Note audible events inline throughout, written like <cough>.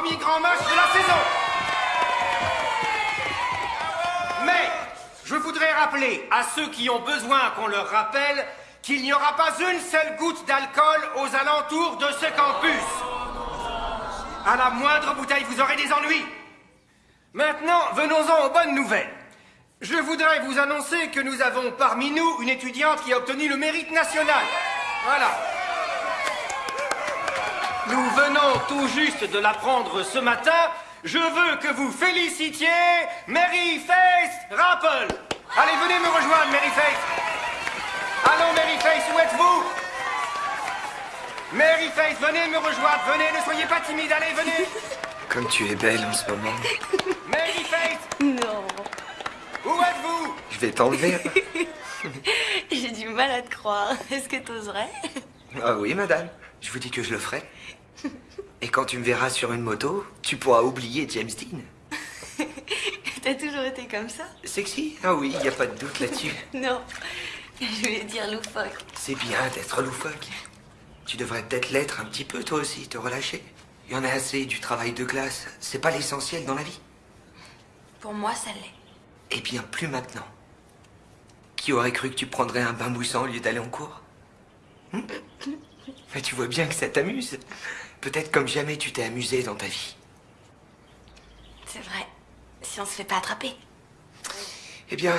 premier grand match de la saison. Mais je voudrais rappeler à ceux qui ont besoin qu'on leur rappelle qu'il n'y aura pas une seule goutte d'alcool aux alentours de ce campus. À la moindre bouteille, vous aurez des ennuis. Maintenant, venons-en aux bonnes nouvelles. Je voudrais vous annoncer que nous avons parmi nous une étudiante qui a obtenu le mérite national. Voilà. Nous venons tout juste de l'apprendre ce matin. Je veux que vous félicitiez Mary Face Rapple. Allez, venez me rejoindre, Mary Face. Allons, Mary Face, où êtes-vous? Mary Face, venez me rejoindre, venez, ne soyez pas timide, allez, venez. <laughs> Comme tu es belle en ce moment. <laughs> Mary Face, Non. où êtes-vous? Je vais t'enlever. <laughs> J'ai du mal à te croire. Est-ce que t'oserais? Ah oui, madame. Je vous dis que je le ferai. Et quand tu me verras sur une moto, tu pourras oublier James Dean. <laughs> T'as toujours été comme ça Sexy? Ah oui, il n'y a pas de doute là-dessus. <laughs> Non. Je voulais dire loufoque. C'est bien d'être loufoque. Tu devrais peut-être l'être un petit peu toi aussi, te relâcher. Il y en a assez du travail de classe. C'est pas l'essentiel dans la vie. Pour moi, ça l'est. Eh bien, plus maintenant. Qui aurait cru que tu prendrais un bain moussant au lieu d'aller en cours? Hmm? Mais <laughs> tu vois bien que ça t'amuse. Peut-être comme jamais tu t'es amusé dans ta vie. C'est vrai. Si on se fait pas attraper. Eh bien,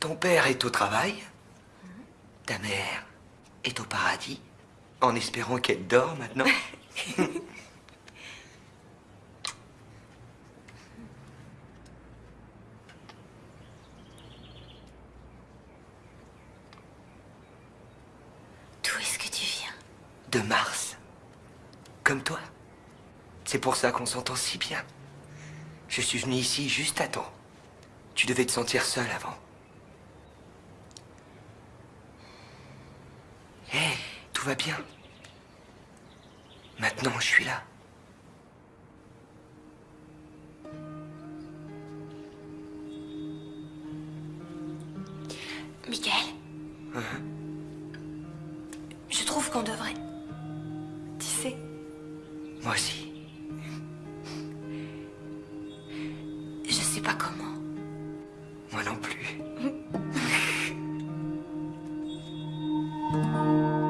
ton père est au travail. Ta mère est au paradis. En espérant qu'elle dort maintenant. <laughs> D'où est-ce que tu viens? De Mars. Comme toi. C'est pour ça qu'on s'entend si bien. Je suis venu ici juste à temps. Tu devais te sentir seul avant. Hé, tout va bien. Maintenant, je suis là. Michael Je trouve qu'on devrait. Tu sais, Moi aussi. je sais pas comment. Moi non plus. <laughs>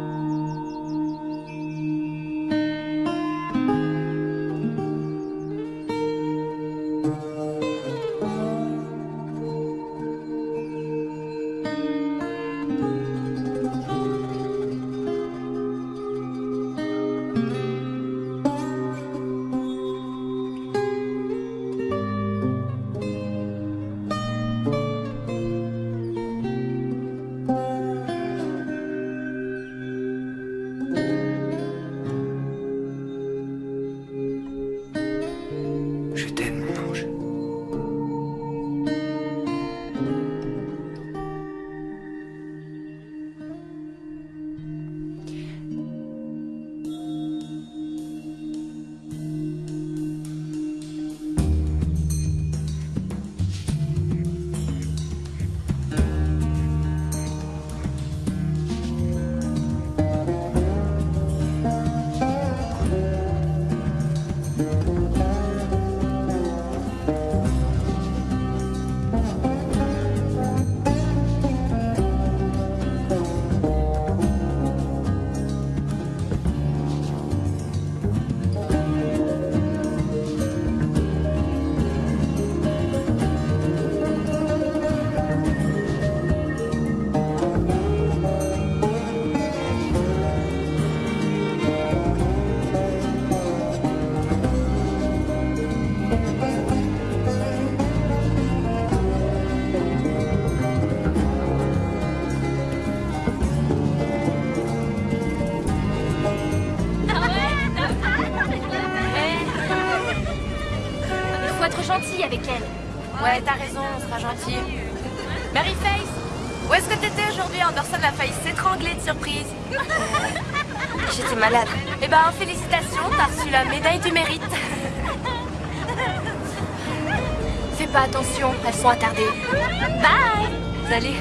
surprise. <laughs> J'étais malade. Eh ben, félicitations, t'as reçu la médaille du mérite. <laughs> Fais pas attention, elles sont attardées. Bye Salut.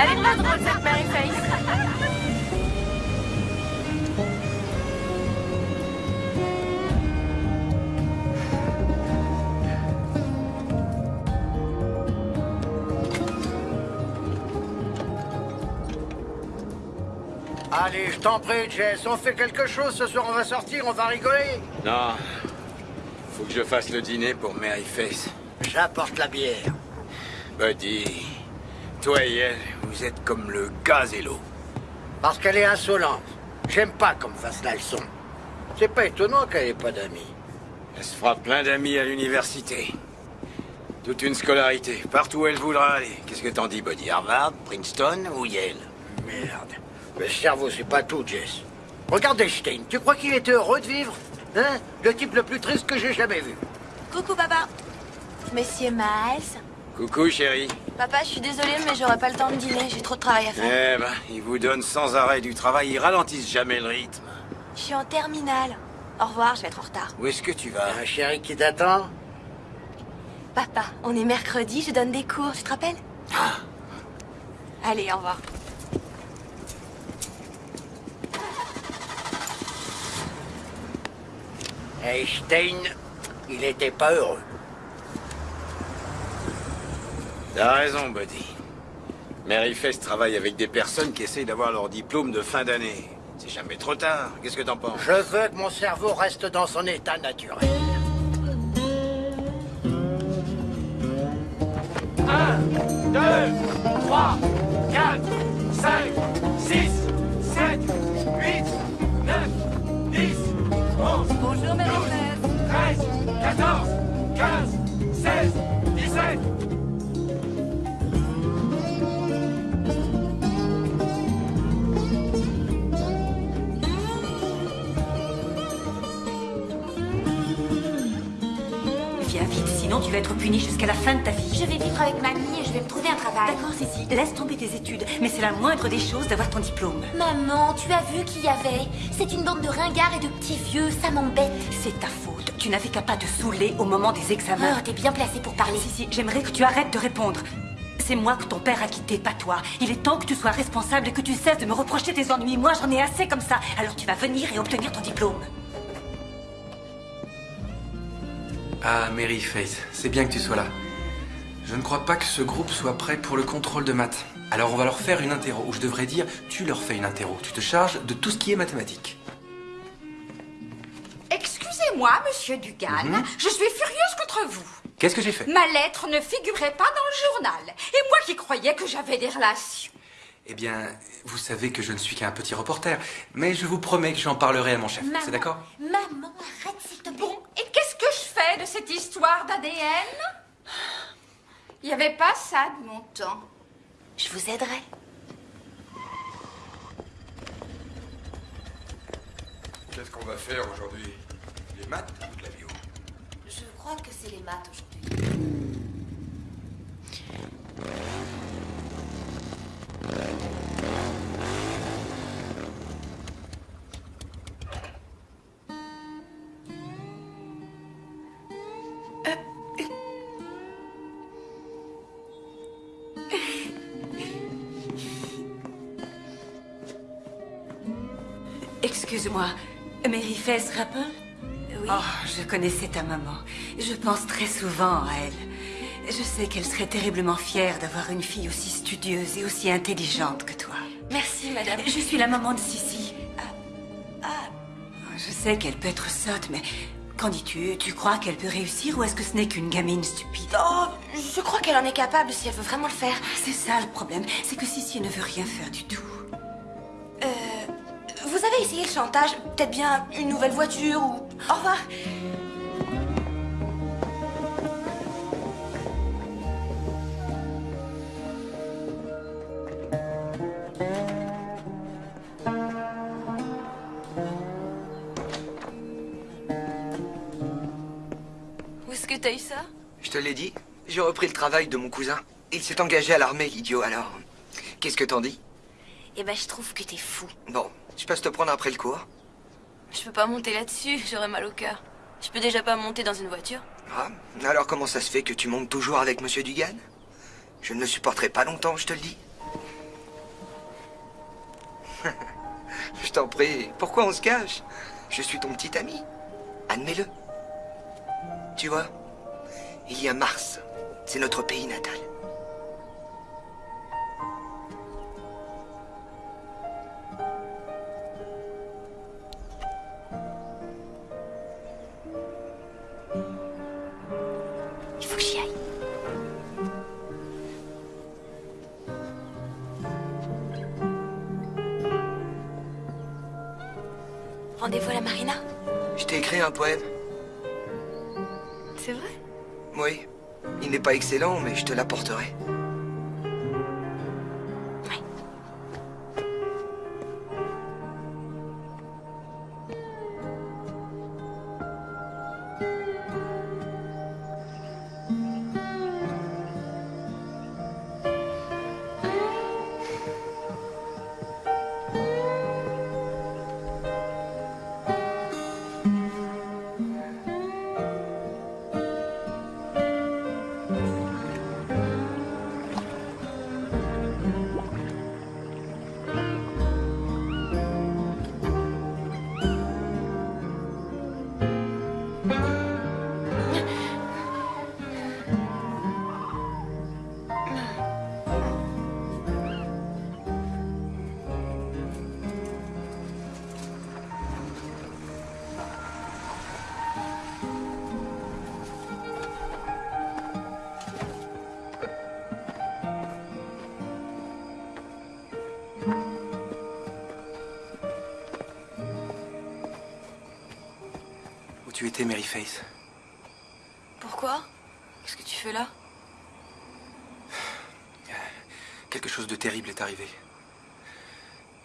Elle est pas drôle, cette je t'en prie, Jess, on fait quelque chose ce soir, on va sortir, on va rigoler. Non. Faut que je fasse le dîner pour Mary Face. J'apporte la bière. Buddy, toi et elle, vous êtes comme le gaz et l'eau. Parce qu'elle est insolente. J'aime pas qu'on me fasse la leçon. C'est pas étonnant qu'elle ait pas d'amis. Elle se fera plein d'amis à l'université. Toute une scolarité, partout où elle voudra aller. Qu'est-ce que t'en dis, Buddy? Harvard, Princeton? Ou Yale? Le cerveau, c'est pas tout, Jess. Regarde Einstein, tu crois qu'il était heureux de vivre Hein? Le type le plus triste que j'ai jamais vu. Coucou, papa. Monsieur Miles. Coucou, chérie. Papa, je suis désolée, mais j'aurai pas le temps de dîner. J'ai trop de travail à faire. Eh ben, ils vous donnent sans arrêt du travail, ils ralentissent jamais le rythme. Je suis en terminale. Au revoir, je vais être en retard. Où est-ce que tu vas? Un chéri qui t'attend? Papa, on est mercredi, je donne des cours, tu te rappelles? Allez, au revoir. Einstein, il était pas heureux. T'as raison, Buddy. Mary Fest travaille avec des personnes qui essayent d'avoir leur diplôme de fin d'année. C'est jamais trop tard. Qu'est-ce que t'en penses? Je veux que mon cerveau reste dans son état naturel. 1, 2, 3, 4, 5, 6, Bonjour, Marie-Thérèse. 13, 14, 15, 16, sinon tu vas être puni jusqu'à la fin de ta vie. Je vais vivre avec mamie et je vais me trouver un travail. D'accord, Cécile, laisse tomber tes études, mais c'est la moindre des choses d'avoir ton diplôme. Maman, tu as vu qui y avait? C'est une bande de ringards et de petits vieux, ça m'embête. C'est ta faute. Tu n'avais qu'à pas te saouler au moment des examens. Oh, t'es bien placée pour parler. Cécile, j'aimerais que tu arrêtes de répondre. C'est moi que ton père a quitté, pas toi. Il est temps que tu sois responsable et que tu cesses de me reprocher tes ennuis. Moi, j'en ai assez comme ça. Alors tu vas venir et obtenir ton diplôme. Ah, Mary Faith, c'est bien que tu sois là. Je ne crois pas que ce groupe soit prêt pour le contrôle de maths. Alors on va leur faire une interro, ou je devrais dire, tu leur fais une interro. Tu te charges de tout ce qui est mathématiques. Excusez-moi, monsieur Dugan, Mhm. je suis furieuse contre vous. Qu'est-ce que j'ai fait? Ma lettre ne figurait pas dans le journal. Et moi qui croyais que j'avais des relations. Eh bien, vous savez que je ne suis qu'un petit reporter, mais je vous promets que j'en parlerai à mon chef. C'est d'accord? Maman, arrête s'il te plaît. Bon, et qu'est-ce que je fais de cette histoire d'ADN Il n'y avait pas ça de mon temps. Je vous aiderai. Qu'est-ce qu'on va faire aujourd'hui? Les maths ou de la bio Je crois que c'est les maths aujourd'hui. Excuse-moi, Mary Fess Rappel Oui. Oh, je connaissais ta maman. Je pense très souvent à elle. Je sais qu'elle serait terriblement fière d'avoir une fille aussi studieuse et aussi intelligente que toi. Merci, madame. Je suis la maman de Sissi. Ah, ah, je sais qu'elle peut être sotte, mais qu'en dis-tu? Tu crois qu'elle peut réussir ou est-ce que ce n'est qu'une gamine stupide? Oh, je crois qu'elle en est capable si elle veut vraiment le faire. C'est ça le problème, c'est que Sissi ne veut rien faire du tout. Euh, vous avez essayé le chantage? Peut-être bien une nouvelle voiture ou... Au revoir. J'ai repris le travail de mon cousin. Il s'est engagé à l'armée, idiot, alors. Qu'est-ce que t'en dis? Eh ben, je trouve que t'es fou. Bon, je passe te prendre après le cours. Je peux pas monter là-dessus, j'aurais mal au cœur. Je peux déjà pas monter dans une voiture. Ah, alors comment ça se fait que tu montes toujours avec Monsieur Dugan? Je ne le supporterai pas longtemps, je te le dis. <laughs> je t'en prie, pourquoi on se cache? Je suis ton petit ami. Admets-le. Tu vois, il y a Mars. C'est notre pays natal. Il faut que j'y aille. Rendez-vous à la marina? Je t'ai écrit un poème. C'est vrai? Oui. Il n'est pas excellent, mais je te l'apporterai. Mary Face Pourquoi? Qu'est-ce que tu fais là? Quelque chose de terrible est arrivé.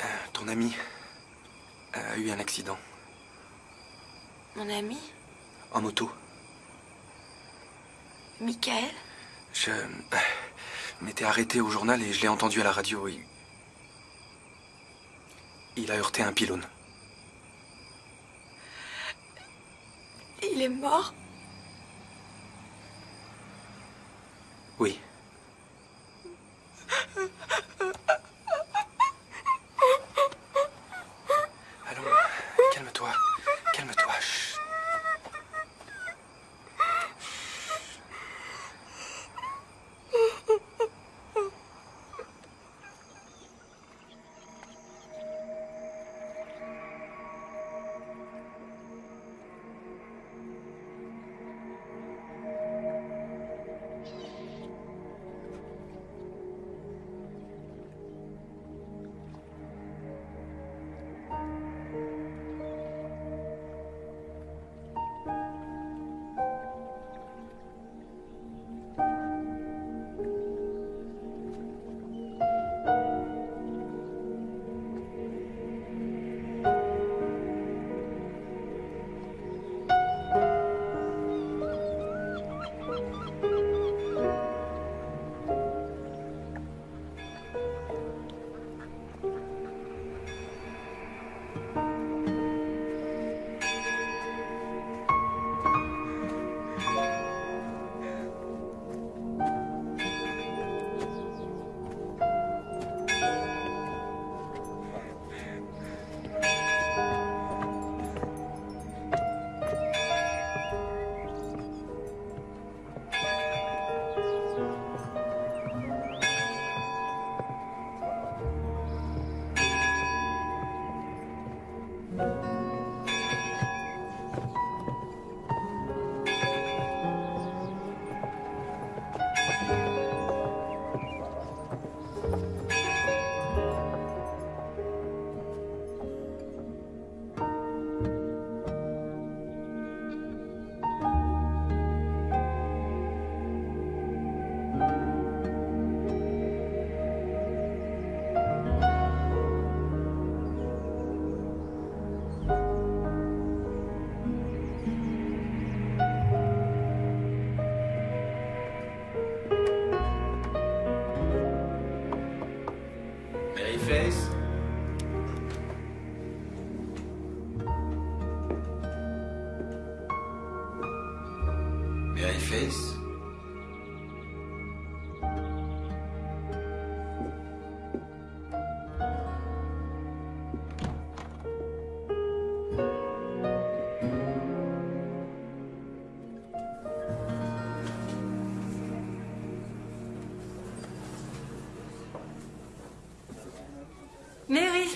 Euh, ton ami a eu un accident. Mon ami? En moto. Michael? Je euh, m'étais arrêté au journal et je l'ai entendu à la radio. Il... il a heurté un pylône. Est mort? Oui.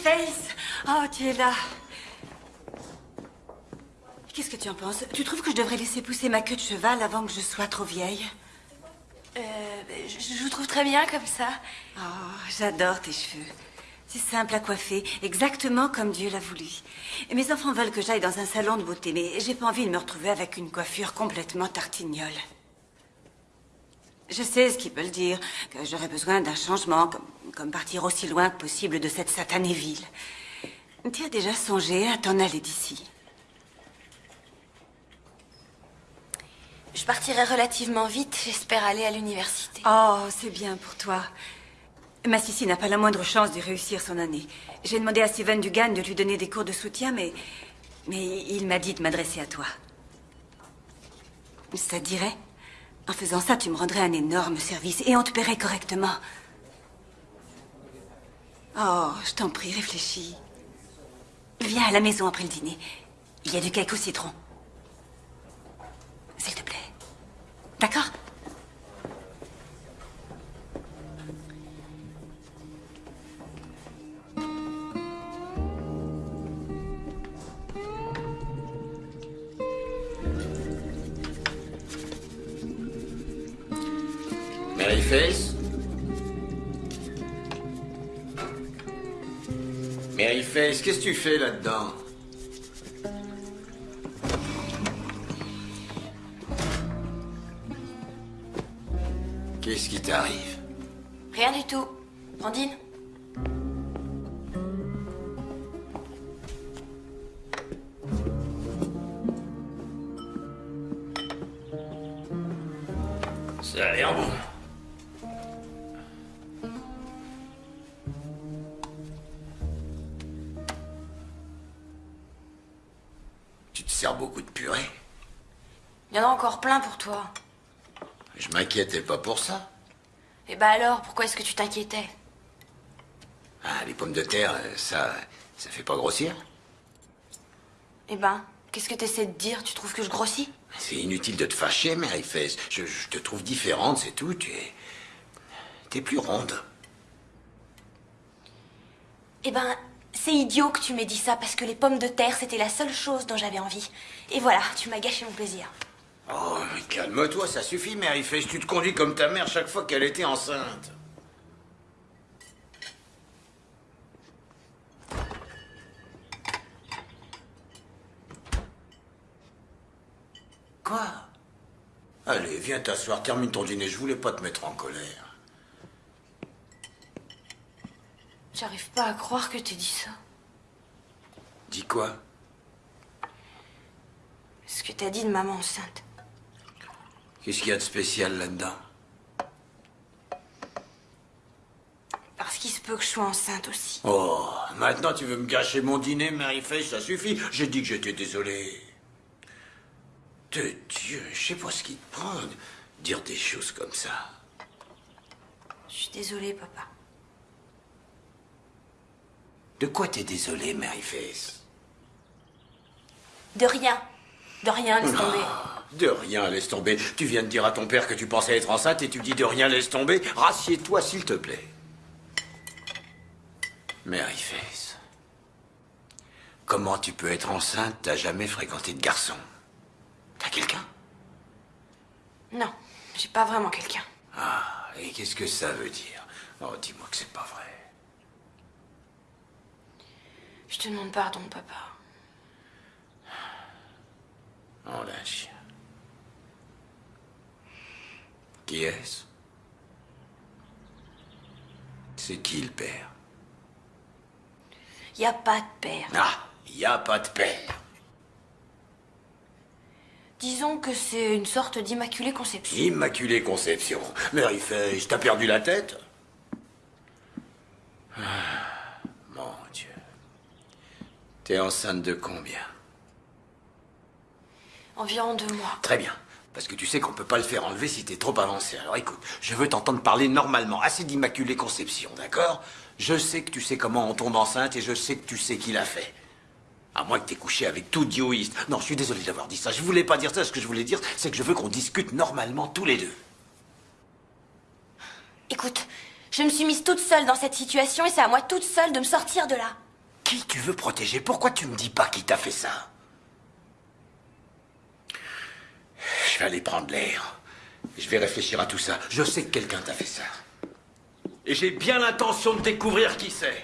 Face Oh, tu es là. Qu'est-ce que tu en penses? Tu trouves que je devrais laisser pousser ma queue de cheval avant que je sois trop vieille? Euh, je, je vous trouve très bien comme ça. Oh, j'adore tes cheveux. C'est simple à coiffer, exactement comme Dieu l'a voulu. Mes enfants veulent que j'aille dans un salon de beauté, mais j'ai pas envie de me retrouver avec une coiffure complètement tartignole. Je sais ce qu'ils veulent dire, que j'aurais besoin d'un changement, comme, comme partir aussi loin que possible de cette satanée ville. Tu as déjà songé à t'en aller d'ici Je partirai relativement vite, j'espère aller à l'université. Oh, c'est bien pour toi. Ma Sissi n'a pas la moindre chance de réussir son année. J'ai demandé à Steven Dugan de lui donner des cours de soutien, mais. Mais il m'a dit de m'adresser à toi. Ça dirait? En faisant ça, tu me rendrais un énorme service et on te paierait correctement. Oh, je t'en prie, réfléchis. Viens à la maison après le dîner. Il y a du cake au citron. S'il te plaît. D'accord Qu'est-ce que tu fais là-dedans? Qu'est-ce qui t'arrive? Rien du tout. Brandine Ça a l'air bon. Encore plein pour toi. Je m'inquiétais pas pour ça. Et bah alors, pourquoi est-ce que tu t'inquiétais? Ah, les pommes de terre, euh, ça, ça fait pas grossir Eh ben, qu'est-ce que t'essaies de dire? Tu trouves que je grossis? C'est inutile de te fâcher, Maryface. Je, je te trouve différente, c'est tout. Tu es. T'es plus ronde. Eh ben, c'est idiot que tu m'aies dit ça parce que les pommes de terre, c'était la seule chose dont j'avais envie. Et voilà, tu m'as gâché mon plaisir. Oh, mais calme-toi, ça suffit, Maryface. Tu te conduis comme ta mère chaque fois qu'elle était enceinte. Quoi? Allez, viens t'asseoir, termine ton dîner. Je voulais pas te mettre en colère. J'arrive pas à croire que t'aies dit ça. Dis quoi? Ce que t'as dit de maman enceinte. Qu'est-ce qu'il y a de spécial là-dedans Parce qu'il se peut que je sois enceinte aussi. Oh, maintenant tu veux me gâcher mon dîner, Maryface, ça suffit. J'ai dit que j'étais désolé. De Dieu, je sais pas ce qui te prend de dire des choses comme ça. Je suis désolée, papa. De quoi t'es désolé, Maryface De rien. De rien, laisse tomber. De rien, laisse tomber. Tu viens de dire à ton père que tu pensais être enceinte et tu dis de rien, laisse tomber. Rassieds-toi, s'il te plaît. Maryface, comment tu peux être enceinte? T'as jamais fréquenté de garçon T'as quelqu'un? Non, j'ai pas vraiment quelqu'un. Ah, et qu'est-ce que ça veut dire? Oh, dis-moi que c'est pas vrai. Je te demande pardon, papa. Oh, la chien. Qui est-ce? C'est qui le père? Y a pas de père. Ah, y a pas de père. Disons que c'est une sorte d'immaculée conception. Immaculée conception. Maryface, t'as perdu la tête Ah, Mon Dieu. T'es enceinte de combien? Environ deux mois. Très bien. Parce que tu sais qu'on peut pas le faire enlever si t'es trop avancé. Alors écoute, je veux t'entendre parler normalement. Assez d'immaculée conception, d'accord? Je sais que tu sais comment on tombe enceinte et je sais que tu sais qui l'a fait. À moins que t'aies couché avec tout dioïste. Non, je suis désolé d'avoir dit ça. Je voulais pas dire ça. Ce que je voulais dire, c'est que je veux qu'on discute normalement tous les deux. Écoute, je me suis mise toute seule dans cette situation et c'est à moi toute seule de me sortir de là. Qui tu veux protéger? Pourquoi tu me dis pas qui t'a fait ça? Je vais aller prendre l'air. Je vais réfléchir à tout ça. Je sais que quelqu'un t'a fait ça. Et j'ai bien l'intention de découvrir qui c'est.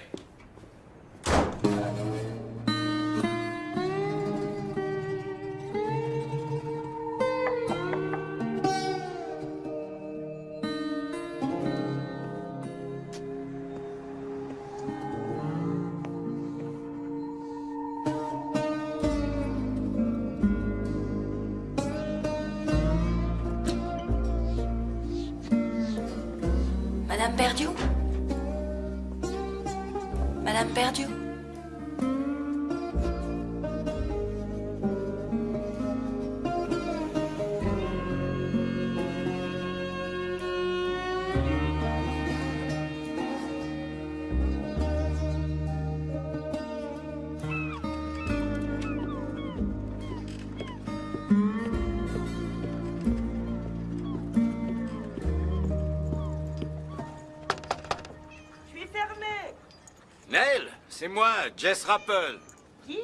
Jess Rappel. Qui?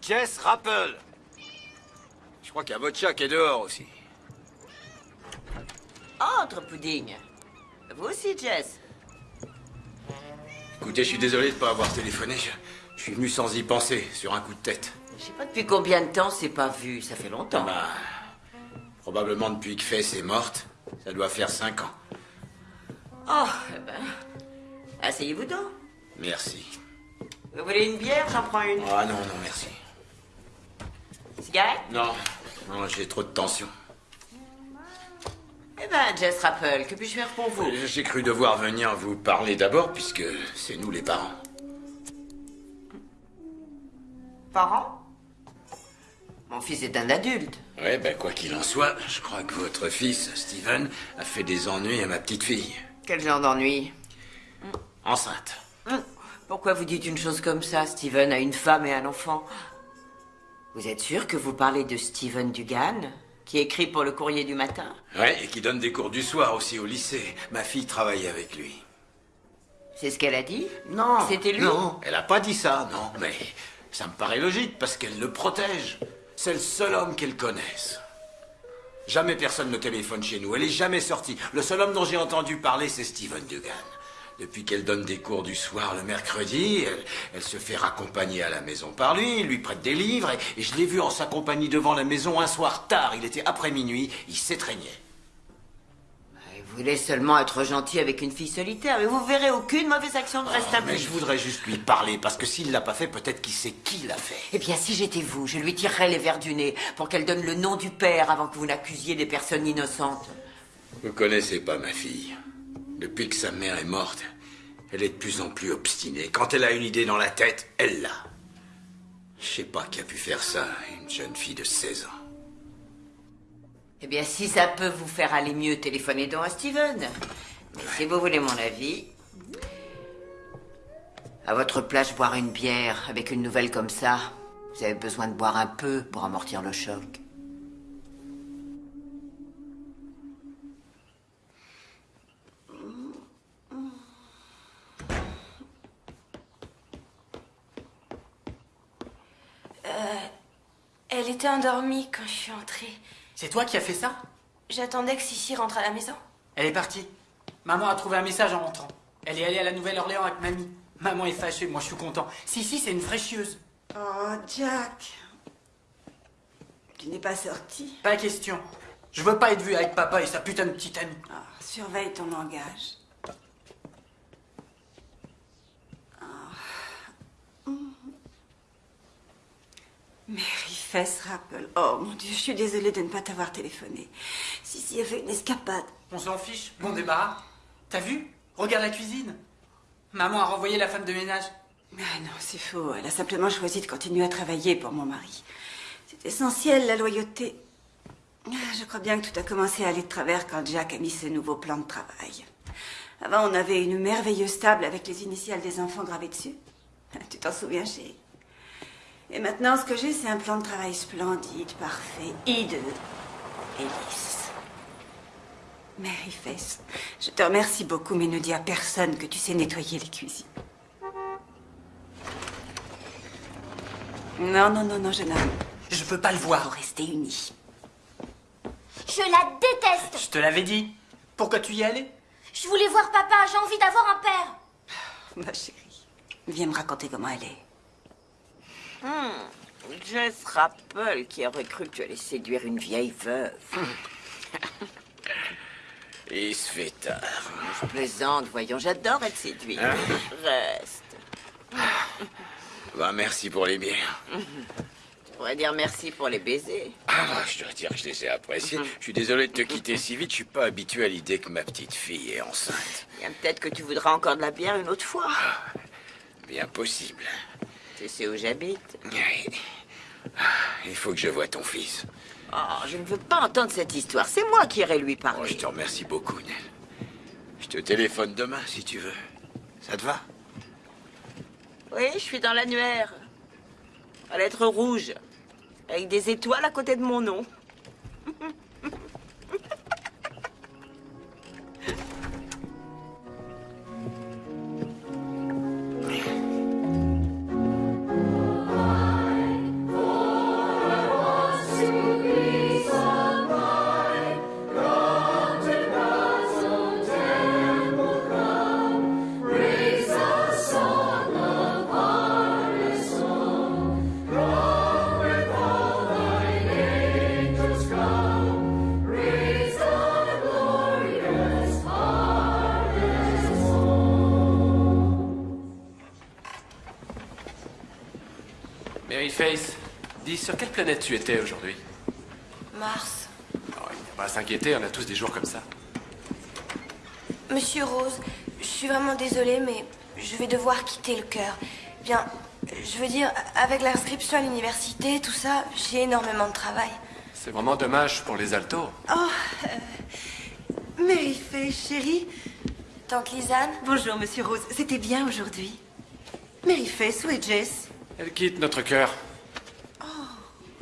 Jess Rappel. Je crois qu'il y a votre chat qui est dehors aussi. Entre, Pudding. Vous aussi, Jess. Écoutez, je suis désolé de ne pas avoir téléphoné. Je, je suis venu sans y penser, sur un coup de tête. Je sais pas depuis combien de temps c'est pas vu. Ça fait longtemps. Bah, probablement depuis que Fess est morte. Ça doit faire cinq ans. Oh, eh ben. Asseyez-vous donc. Merci. Vous voulez une bière? J'en prends une. Ah non, non, merci. Cigarette? Non, non, j'ai trop de tension. Eh ben, Jess Rappel, que puis-je faire pour vous? J'ai cru devoir venir vous parler d'abord, puisque c'est nous les parents. Parents? Mon fils est un adulte. Ouais, ben quoi qu'il en soit, je crois que votre fils, Steven, a fait des ennuis à ma petite fille. Quel genre d'ennui? Enceinte. Hum, Pourquoi vous dites une chose comme ça Steven a une femme et un enfant? Vous êtes sûr que vous parlez de Steven Dugan Qui écrit pour le courrier du matin? Ouais, et qui donne des cours du soir aussi au lycée. Ma fille travaille avec lui. C'est ce qu'elle a dit? Non. C'était lui? Non, elle a pas dit ça, non. Mais ça me paraît logique parce qu'elle le protège. C'est le seul homme qu'elle connaisse. Jamais personne ne téléphone chez nous. Elle est jamais sortie. Le seul homme dont j'ai entendu parler, c'est Steven Dugan. Depuis qu'elle donne des cours du soir le mercredi, elle, elle se fait raccompagner à la maison par lui, il lui prête des livres, et, et je l'ai vu en sa compagnie devant la maison un soir tard. Il était après minuit, il s'étreignait. Vous voulez seulement être gentil avec une fille solitaire, mais vous verrez aucune mauvaise action ne reste à Mais je voudrais juste lui parler, parce que s'il l'a pas fait, peut-être qu'il sait qui l'a fait. Eh bien, si j'étais vous, je lui tirerais les verres du nez pour qu'elle donne le nom du père avant que vous n'accusiez des personnes innocentes. Vous connaissez pas ma fille. Depuis que sa mère est morte, elle est de plus en plus obstinée. Quand elle a une idée dans la tête, elle l'a. Je sais pas qui a pu faire ça, à une jeune fille de 16 ans. Eh bien, si ça peut vous faire aller mieux, téléphonez donc à Steven. Mais si vous voulez mon avis, à votre place, boire une bière avec une nouvelle comme ça, vous avez besoin de boire un peu pour amortir le choc. Elle était endormie quand je suis entrée. C'est toi qui as fait ça? J'attendais que Sissi rentre à la maison. Elle est partie. Maman a trouvé un message en rentrant. Elle est allée à la Nouvelle-Orléans avec mamie. Maman est fâchée, moi je suis content. Si, si, c'est une fraîchieuse. Oh, Jack. Tu n'es pas sorti Pas question. Je veux pas être vu avec papa et sa putain de petite amie. Ah, Surveille ton langage. Ah. Mhm. Mary Fess Rappel. Oh mon Dieu, je suis désolée de ne pas t'avoir téléphoné. Si, si, a fait une escapade. On s'en fiche, bon débarras. T'as vu? Regarde la cuisine. Maman a renvoyé la femme de ménage. Ah non, c'est faux. Elle a simplement choisi de continuer à travailler pour mon mari. C'est essentiel, la loyauté. Ah, Je crois bien que tout a commencé à aller de travers quand Jack a mis ce nouveau plan de travail. Avant, on avait une merveilleuse table avec les initiales des enfants gravées dessus. Ah, Tu t'en souviens, chérie? Et maintenant, ce que j'ai, c'est un plan de travail splendide, parfait, hideux et lisse. Mary Face, je te remercie beaucoup, mais ne dis à personne que tu sais nettoyer les cuisines. Non, non, non, non, jeune homme. Je peux pas le voir. Faut rester unis. Je la déteste. Je te l'avais dit. Pourquoi tu y allais Je voulais voir papa, j'ai envie d'avoir un père. Ma chérie, viens me raconter comment elle est. Hmm, Jess Rappel qui aurait cru que tu allais séduire une vieille veuve. <laughs> Il se fait tard. Je plaisante, voyons, j'adore être séduite. Hein? Reste. Bah, merci pour les bières. pourrais dire merci pour les baisers. Ah, je dois dire que je les ai appréciés. Je suis désolé de te quitter si vite. Je suis pas habitué à l'idée que ma petite fille est enceinte. Bien peut-être que tu voudras encore de la bière une autre fois. Bien possible. Tu sais où j'habite. Ah, Il faut que je voie ton fils. Oh, je ne veux pas entendre cette histoire. C'est moi qui irai lui Oh, parler. je te remercie beaucoup, Nell. Je te téléphone demain si tu veux. Ça te va? Oui, je suis dans l'annuaire. À lettres rouges. Avec des étoiles à côté de mon nom. Planète tu étais aujourd'hui Mars. Oh, Il n'y a pas à s'inquiéter, on a tous des jours comme ça. Monsieur Rose, je suis vraiment désolée, mais je vais devoir quitter le cœur. Bien, je veux dire, avec l'inscription à l'université, tout ça, j'ai énormément de travail. C'est vraiment dommage pour les altos. Oh, euh, Maryface, chérie. Tante Lisanne Bonjour, monsieur Rose. C'était bien aujourd'hui. Maryface, où est Jess Elle quitte notre cœur.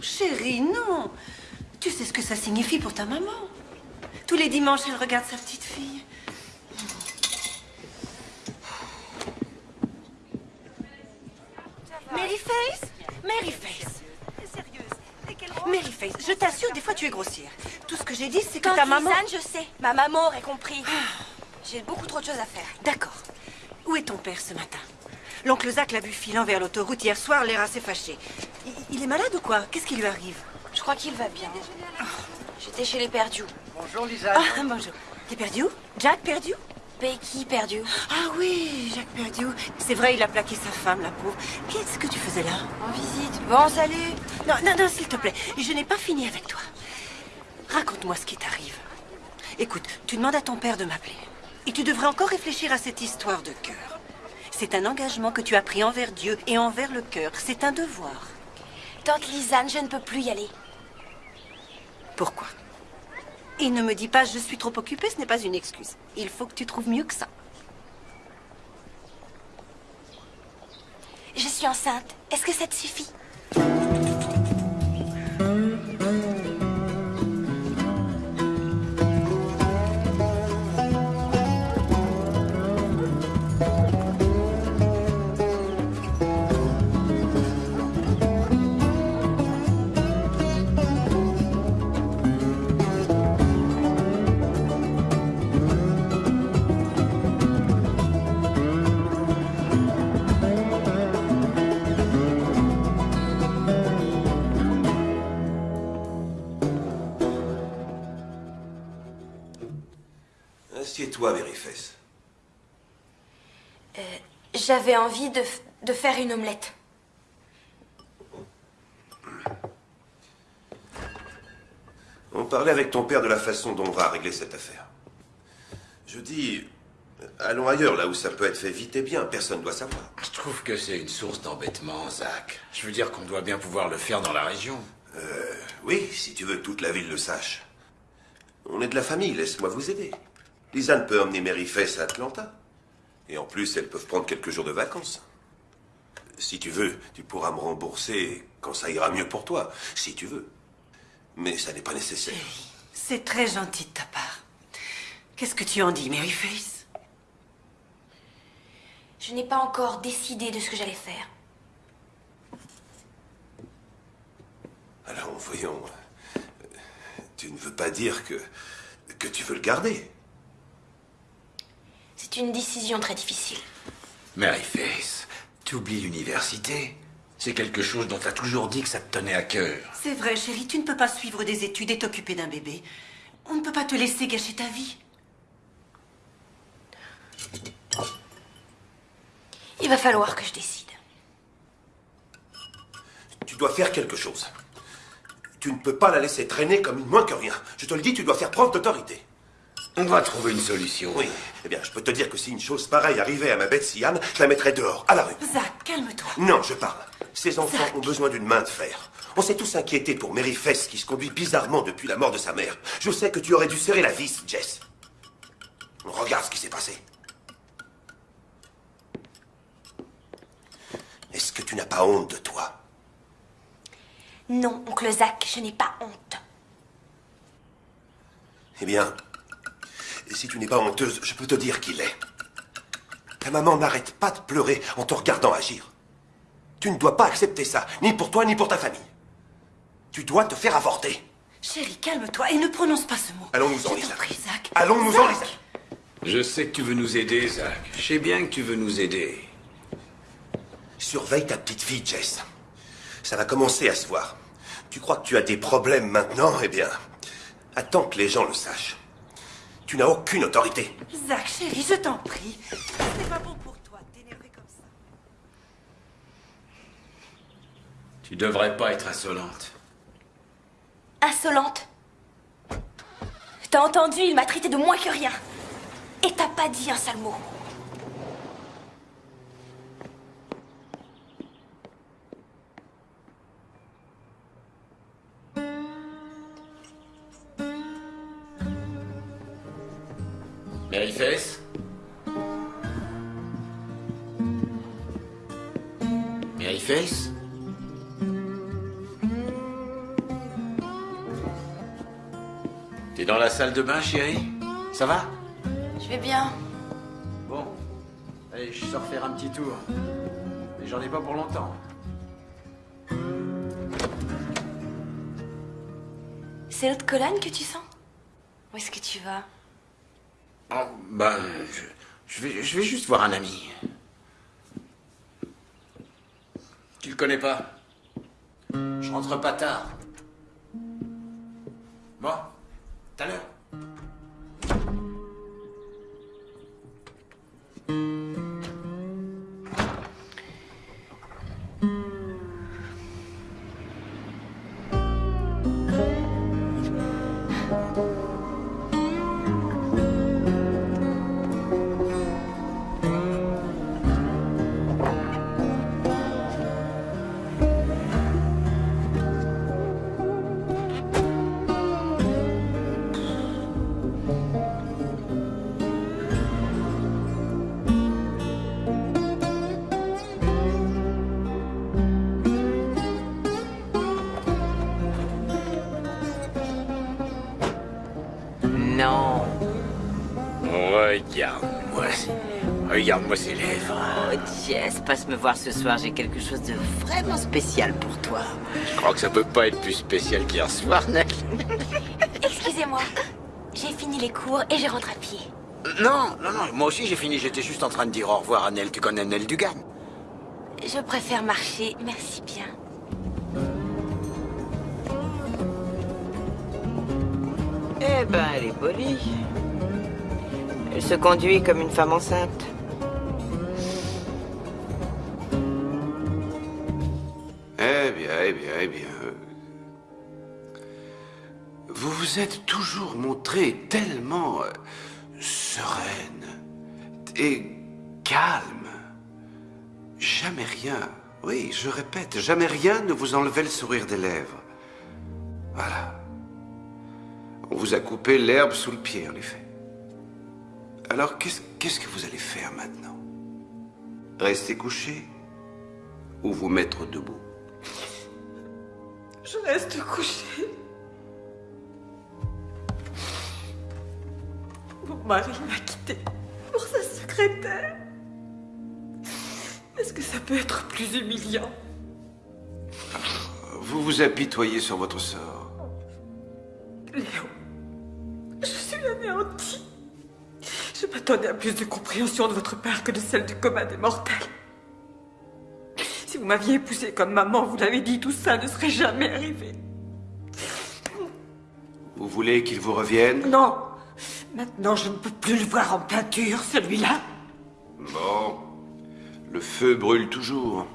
Chérie, non. Tu sais ce que ça signifie pour ta maman. Tous les dimanches, elle regarde sa petite fille. Maryface Maryface Maryface, je t'assure, des fois tu es grossière. Tout ce que j'ai dit, c'est que ta maman... Lisanne, je sais. Ma maman aurait compris. J'ai beaucoup trop de choses à faire. D'accord. Où est ton père ce matin? L'oncle Zach l'a vu filant vers l'autoroute hier soir, l'air assez fâché. Il, il est malade ou quoi? Qu'est-ce qui lui arrive? Je crois qu'il va bien. J'étais chez les perdus. Bonjour, Lisa. Ah, <laughs> bonjour. T'es perdu Jack perdu Becky perdu. Ah oui, Jack perdu. C'est vrai, il a plaqué sa femme, la pauvre. Qu'est-ce que tu faisais là? En visite. Bon, salut. Non, non, non, s'il te plaît. Je n'ai pas fini avec toi. Raconte-moi ce qui t'arrive. Écoute, tu demandes à ton père de m'appeler. Et tu devrais encore réfléchir à cette histoire de cœur. C'est un engagement que tu as pris envers Dieu et envers le cœur. C'est un devoir. Tante Lisanne, je ne peux plus y aller. Pourquoi? Et ne me dis pas je suis trop occupée, ce n'est pas une excuse. Il faut que tu trouves mieux que ça. Je suis enceinte. Est-ce que ça te suffit? J'avais envie de, faire une omelette. On parlait avec ton père de la façon dont on va régler cette affaire. Je dis, allons ailleurs, là où ça peut être fait vite et bien. Personne ne doit savoir. Je trouve que c'est une source d'embêtement, Zach. Je veux dire qu'on doit bien pouvoir le faire dans la région. Euh, oui, si tu veux que toute la ville le sache. On est de la famille, laisse-moi vous aider. Lisanne peut emmener Mary Face à Atlanta. Et en plus, elles peuvent prendre quelques jours de vacances. Si tu veux, tu pourras me rembourser quand ça ira mieux pour toi, si tu veux. Mais ça n'est pas nécessaire. C'est très gentil de ta part. Qu'est-ce que tu en dis, Maryface? Je n'ai pas encore décidé de ce que j'allais faire. Alors, voyons. euh, Tu ne veux pas dire que. que tu veux le garder? C'est une décision très difficile. Maryface, tu oublies l'université. C'est quelque chose dont tu as toujours dit que ça te tenait à cœur. C'est vrai, chérie, tu ne peux pas suivre des études et t'occuper d'un bébé. On ne peut pas te laisser gâcher ta vie. Il va falloir que je décide. Tu dois faire quelque chose. Tu ne peux pas la laisser traîner comme une moins que rien. Je te le dis, tu dois faire preuve d'autorité. On va trouver une solution. Oui. Eh bien, je peux te dire que si une chose pareille arrivait à ma bête Siam, je la mettrais dehors, à la rue. Zach, calme-toi. Non, je parle. Ces enfants ont besoin d'une main de fer. On s'est tous inquiétés pour Mary Fess qui se conduit bizarrement depuis la mort de sa mère. Je sais que tu aurais dû serrer la vis, Jess. Regarde ce qui s'est passé. Est-ce que tu n'as pas honte de toi? Non, oncle Zach, je n'ai pas honte. Eh bien, si tu n'es pas honteuse, je peux te dire qu'il est. Ta maman n'arrête pas de pleurer en te regardant agir. Tu ne dois pas accepter ça, ni pour toi, ni pour ta famille. Tu dois te faire avorter. Chérie, calme-toi et ne prononce pas ce mot. Allons-nous-en, Zach. Allons-nous-en. Lisa. Je sais que tu veux nous aider, Zach. Je sais bien que tu veux nous aider. Surveille ta petite fille, Jess. Ça va commencer à se voir. Tu crois que tu as des problèmes maintenant? Eh bien, attends que les gens le sachent. Tu n'as aucune autorité. Zach, chérie, je t'en prie. C'est pas bon pour toi de t'énerver comme ça. Tu devrais pas être insolente. Insolente? T'as entendu, il m'a traité de moins que rien. Et t'as pas dit un seul mot. De bain, chérie? Ça va? Je vais bien. Bon. Allez, je sors faire un petit tour. Mais j'en ai pas pour longtemps. C'est l'autre colonne que tu sens? Où est-ce que tu vas? Oh, ben, je, je vais, je vais juste voir un ami. Tu le connais pas? Je rentre pas tard. Bon, tout à l'heure? Ce soir. J'ai quelque chose de vraiment spécial pour toi. Je crois que ça peut pas être plus spécial qu'hier soir, Nell. <laughs> Excusez-moi. J'ai fini les cours et je rentre à pied. Non, non, non. Moi aussi, j'ai fini. J'étais juste en train de dire au revoir à Nell. Tu connais Nell Dugan? Je préfère marcher, merci bien. Eh ben, elle est polie. Elle se conduit comme une femme enceinte. Eh bien, bien. Vous vous êtes toujours montré tellement euh, sereine et calme. Jamais rien, oui, je répète, jamais rien ne vous enlevait le sourire des lèvres. Voilà. On vous a coupé l'herbe sous le pied, en effet. Alors, qu'est-ce que vous allez faire maintenant? Rester couché ou vous mettre debout? Je reste couchée. Mon mari m'a quittée pour sa secrétaire. Est-ce que ça peut être plus humiliant? Vous vous apitoyez sur votre sort. Léo, je suis anéantie. Je m'attendais à plus de compréhension de votre part que de celle du commun des mortels. Vous m'aviez épousée comme maman, vous l'avez dit, tout ça ne serait jamais arrivé. Vous voulez qu'il vous revienne? Non, maintenant je ne peux plus le voir en peinture, celui-là. Bon. Le feu brûle toujours.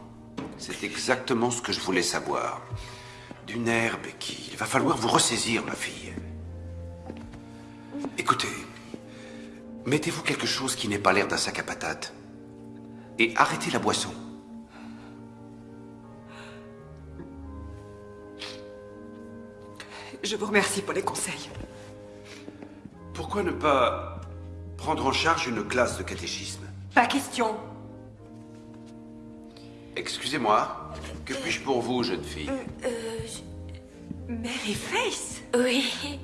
C'est exactement ce que je voulais savoir. Du nerf, Becky. Il va falloir vous ressaisir, ma fille. Écoutez, mettez-vous quelque chose qui n'ait pas l'air d'un sac à patates. Et arrêtez la boisson. Je vous remercie pour les conseils. Pourquoi ne pas prendre en charge une classe de catéchisme? Pas question. Excusez-moi, que puis-je pour vous, jeune fille? Euh, Mary Face Oui.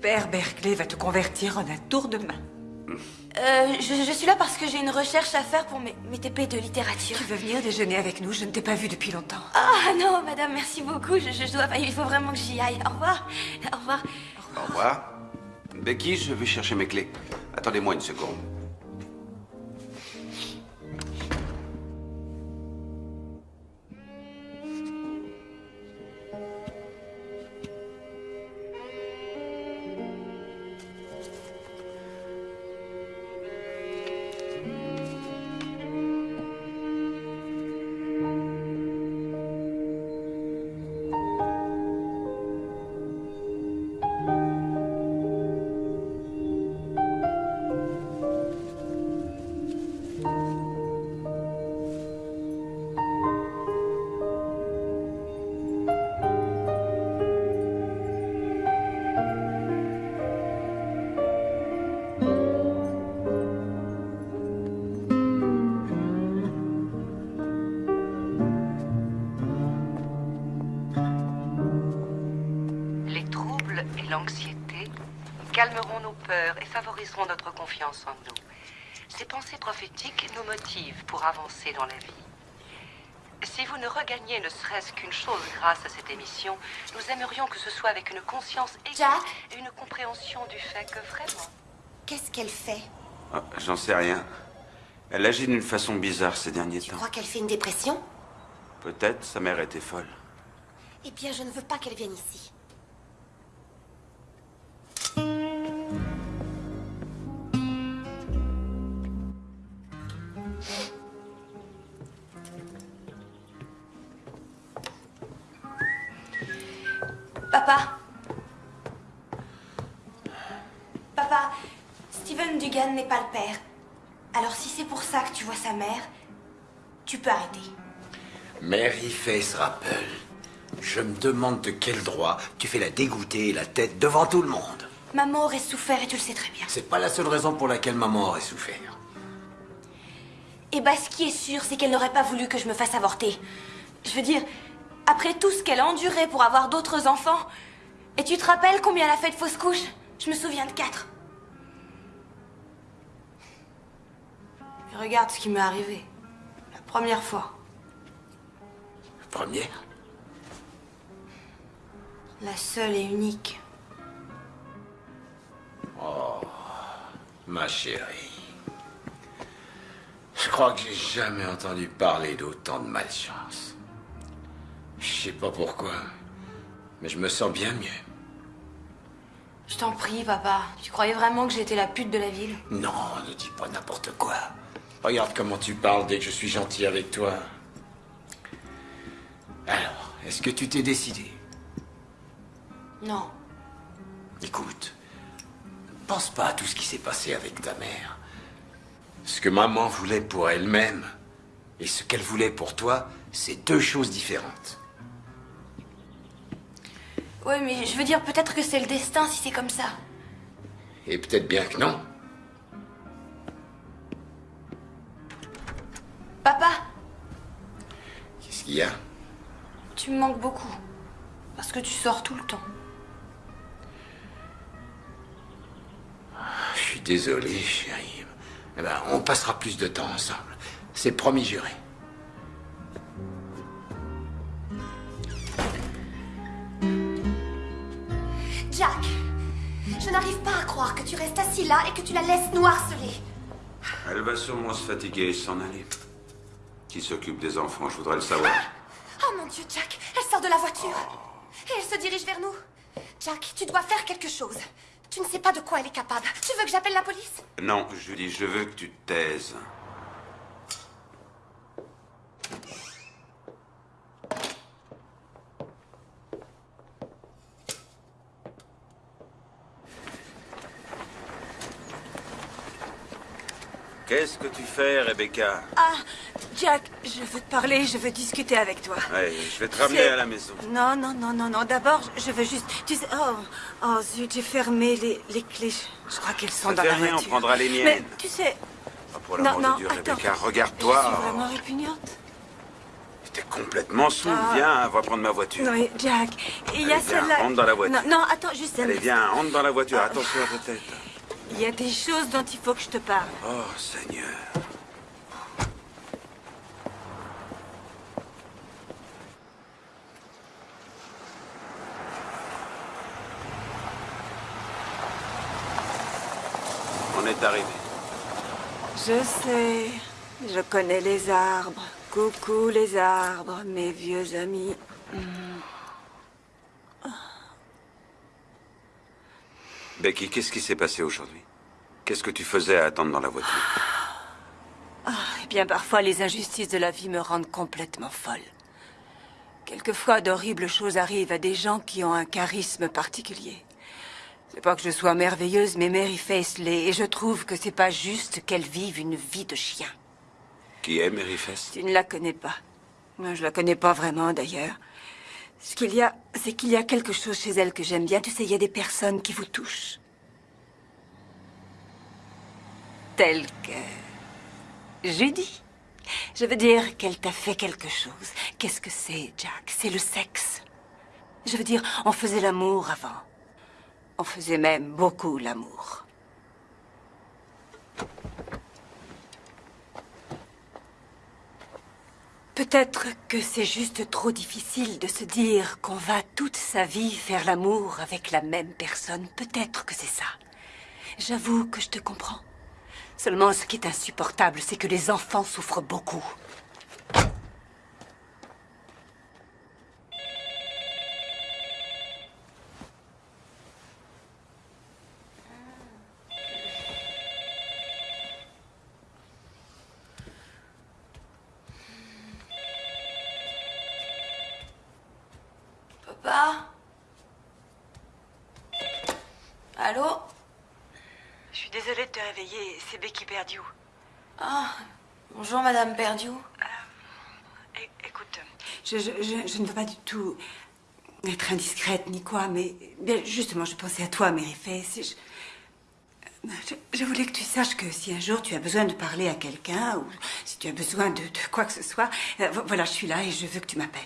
Père Berkeley va te convertir en un tour de main. Euh, je, je suis là parce que j'ai une recherche à faire pour mes, mes TP de littérature. Tu veux venir déjeuner avec nous? Je ne t'ai pas vu depuis longtemps. Ah non, madame, merci beaucoup. Je, je dois, il faut vraiment que j'y aille. Au revoir. Au revoir. Au revoir. Becky, je vais chercher mes clés. Attendez-moi une seconde. Serait-ce qu'une chose grâce à cette émission, nous aimerions que ce soit avec une conscience aiguë et une compréhension du fait que vraiment... Qu'est-ce qu'elle fait? Ah, J'en sais rien. Elle agit d'une façon bizarre ces derniers Tu temps. crois qu'elle fait une dépression? Peut-être sa mère était folle. Eh bien, je ne veux pas qu'elle vienne ici. Papa. Papa, Steven Dugan n'est pas le père. Alors si c'est pour ça que tu vois sa mère, tu peux arrêter. Mary Face Rappel, je me demande de quel droit tu fais la dégoûter la tête devant tout le monde. Maman aurait souffert et tu le sais très bien. C'est pas la seule raison pour laquelle maman aurait souffert. Et bah ce qui est sûr, c'est qu'elle n'aurait pas voulu que je me fasse avorter. Je veux dire, après tout ce qu'elle a enduré pour avoir d'autres enfants, et tu te rappelles combien elle a fait de fausses couches? Je me souviens de quatre. Et regarde ce qui m'est arrivé. La première fois. Première? La seule et unique. Oh, ma chérie. Je crois que j'ai jamais entendu parler d'autant de malchance. Je sais pas pourquoi, mais je me sens bien mieux. Je t'en prie, papa. Tu croyais vraiment que j'étais la pute de la ville? Non, ne dis pas n'importe quoi. Regarde comment tu parles dès que je suis gentil avec toi. Alors, est-ce que tu t'es décidé? Non. Écoute, pense pas à tout ce qui s'est passé avec ta mère. Ce que maman voulait pour elle-même et ce qu'elle voulait pour toi, c'est deux choses différentes. Ouais, mais je veux dire, peut-être que c'est le destin si c'est comme ça. Et peut-être bien que non. Papa, Qu'est-ce qu'il y a? Tu me manques beaucoup. Parce que tu sors tout le temps. Je suis désolé, chérie. Eh ben, on passera plus de temps ensemble. C'est promis juré. Je n'arrive pas à croire que tu restes assis là et que tu la laisses nous harceler. Elle va sûrement se fatiguer et s'en aller. Qui s'occupe des enfants, je voudrais le savoir. Oh mon Dieu, Jack, elle sort de la voiture. Et elle se dirige vers nous. Jack, tu dois faire quelque chose. Tu ne sais pas de quoi elle est capable. Tu veux que j'appelle la police? Non, Julie, je veux que tu te taises. Qu'est-ce que tu fais, Rebecca Ah, Jack, je veux te parler, je veux discuter avec toi. Ouais, je vais te ramener à la maison. Non, non, non, non, non. D'abord, je veux juste. Tu sais. Oh, oh zut, j'ai fermé les, les clés. Je crois qu'elles sont Ça dans fait la rien, on prendra les miennes. Mais tu sais. Oh, pour Non, l'amour non, de Dieu, attends. Rebecca, Je suis regarde-toi. vraiment répugnante. T'es complètement saoul. Ah. Viens, va prendre ma voiture. Non, mais Jack, il y a celle-là. rentre dans la voiture. Non, non, attends, juste Allez, viens, rentre dans la voiture. Ah. Attention à ta tête. Il y a des choses dont il faut que je te parle. Oh, Seigneur. On est arrivé. Je sais, je connais les arbres. Coucou les arbres, mes vieux amis. Hmm. Becky, qu'est-ce qui s'est passé aujourd'hui? Qu'est-ce que tu faisais à attendre dans la voiture? Ah, eh bien, parfois, les injustices de la vie me rendent complètement folle. Quelquefois, d'horribles choses arrivent à des gens qui ont un charisme particulier. C'est pas que je sois merveilleuse, mais Mary Face l'est, et je trouve que c'est pas juste qu'elle vive une vie de chien. Qui est Mary Fest Tu ne la connais pas. Moi, Je la connais pas vraiment, d'ailleurs. Ce qu'il y a, c'est qu'il y a quelque chose chez elle que j'aime bien. Tu sais, il y a des personnes qui vous touchent. Telles que... Judy. Je veux dire qu'elle t'a fait quelque chose. Qu'est-ce que c'est, Jack? C'est le sexe. Je veux dire, on faisait l'amour avant. On faisait même beaucoup l'amour. Peut-être que c'est juste trop difficile de se dire qu'on va toute sa vie faire l'amour avec la même personne. Peut-être que c'est ça. J'avoue que je te comprends. Seulement, ce qui est insupportable, c'est que les enfants souffrent beaucoup. Papa Allô Je suis désolée de te réveiller, Ah, bonjour Madame Perdiou. Écoute, je, je- je- je ne veux pas du tout être indiscrète ni quoi, mais bien, justement, je pensais à toi, Face. et Je, voulais que tu saches que si un jour tu as besoin de parler à quelqu'un, ou si tu as besoin de, de quoi que ce soit, euh, vo- voilà, je suis là et je veux que tu m'appelles.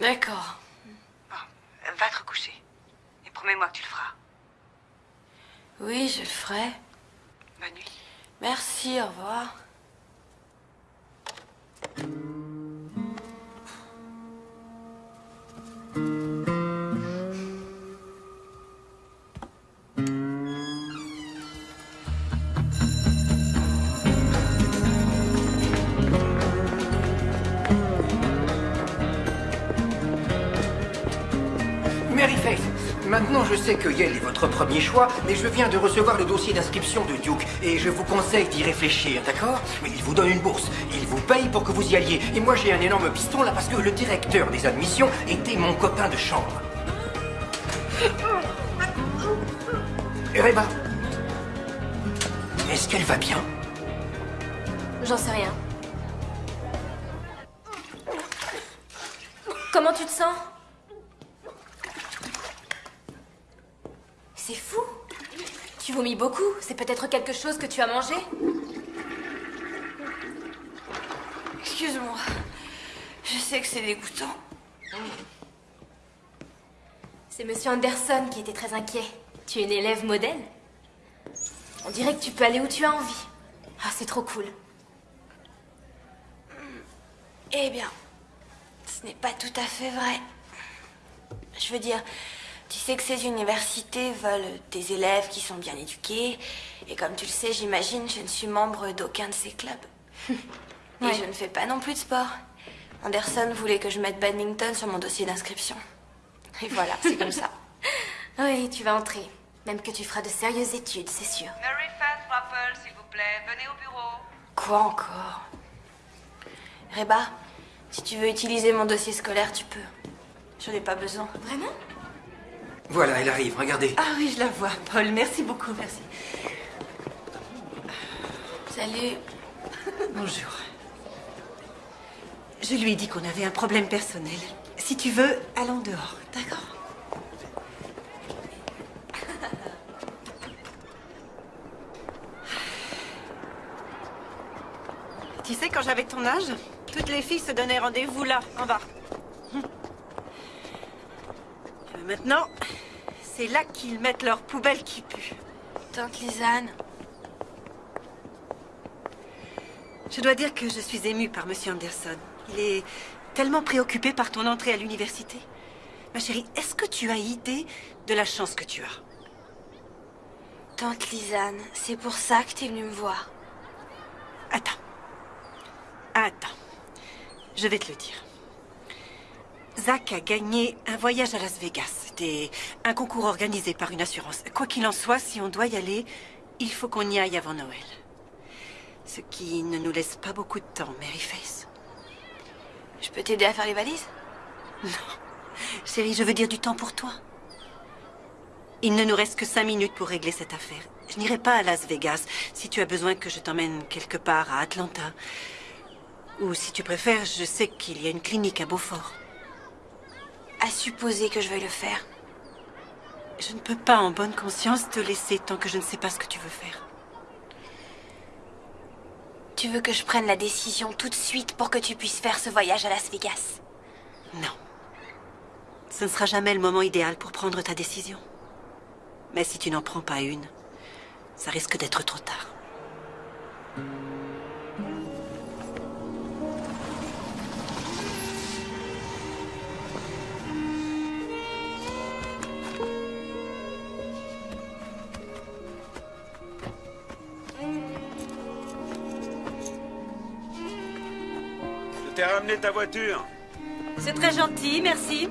D'accord. Euh, Va te recoucher. Et promets-moi que tu le feras. Oui, je le ferai. Bonne nuit. Merci, au revoir. Maintenant je sais que Yale est votre premier choix, mais je viens de recevoir le dossier d'inscription de Duke et je vous conseille d'y réfléchir, d'accord? Mais il vous donne une bourse, il vous paye pour que vous y alliez. Et moi j'ai un énorme piston là parce que le directeur des admissions était mon copain de chambre. Reba, est-ce qu'elle va bien? J'en sais rien. Comment tu te sens? C'est fou. Tu vomis beaucoup. C'est peut-être quelque chose que tu as mangé Excuse-moi. Je sais que c'est dégoûtant. C'est Monsieur Anderson qui était très inquiet. Tu es une élève modèle. On dirait que tu peux aller où tu as envie. Ah, c'est trop cool. Eh bien, ce n'est pas tout à fait vrai. Je veux dire, tu sais que ces universités veulent des élèves qui sont bien éduqués. Et comme tu le sais, j'imagine, je ne suis membre d'aucun de ces clubs. <laughs> Et Ouais. je ne fais pas non plus de sport. Anderson voulait que je mette badminton sur mon dossier d'inscription. Et voilà, c'est comme ça. <laughs> Oui, tu vas entrer. Même que tu feras de sérieuses études, c'est sûr. Mary Fast Rappel, s'il vous plaît, venez au bureau. Quoi encore? Reba, si tu veux utiliser mon dossier scolaire, tu peux. Je n'en ai pas besoin. Vraiment? Voilà, elle arrive, regardez. Ah oui, je la vois, Paul. Merci beaucoup, merci. Salut. Bonjour. Je lui ai dit qu'on avait un problème personnel. Si tu veux, allons dehors, d'accord? Tu sais, quand j'avais ton âge, toutes les filles se donnaient rendez-vous là, en bas. Maintenant, c'est là qu'ils mettent leurs poubelles qui puent. Tante Lisanne. Je dois dire que je suis émue par Monsieur Anderson. Il est tellement préoccupé par ton entrée à l'université. Ma chérie, est-ce que tu as idée de la chance que tu as? Tante Lisanne, c'est pour ça que t'es venue me voir. Attends. Attends. Je vais te le dire. Zach a gagné un voyage à Las Vegas. C'était un concours organisé par une assurance. Quoi qu'il en soit, si on doit y aller, il faut qu'on y aille avant Noël. Ce qui ne nous laisse pas beaucoup de temps, Mary Face. Je peux t'aider à faire les valises? Non. Chérie, je veux dire du temps pour toi. Il ne nous reste que cinq minutes pour régler cette affaire. Je n'irai pas à Las Vegas si tu as besoin que je t'emmène quelque part à Atlanta. Ou si tu préfères, je sais qu'il y a une clinique à Beaufort. À supposer que je veuille le faire. Je ne peux pas en bonne conscience te laisser tant que je ne sais pas ce que tu veux faire. Tu veux que je prenne la décision tout de suite pour que tu puisses faire ce voyage à Las Vegas? Non. Ce ne sera jamais le moment idéal pour prendre ta décision. Mais si tu n'en prends pas une, ça risque d'être trop tard. T'ai ramené ta voiture. C'est très gentil, merci.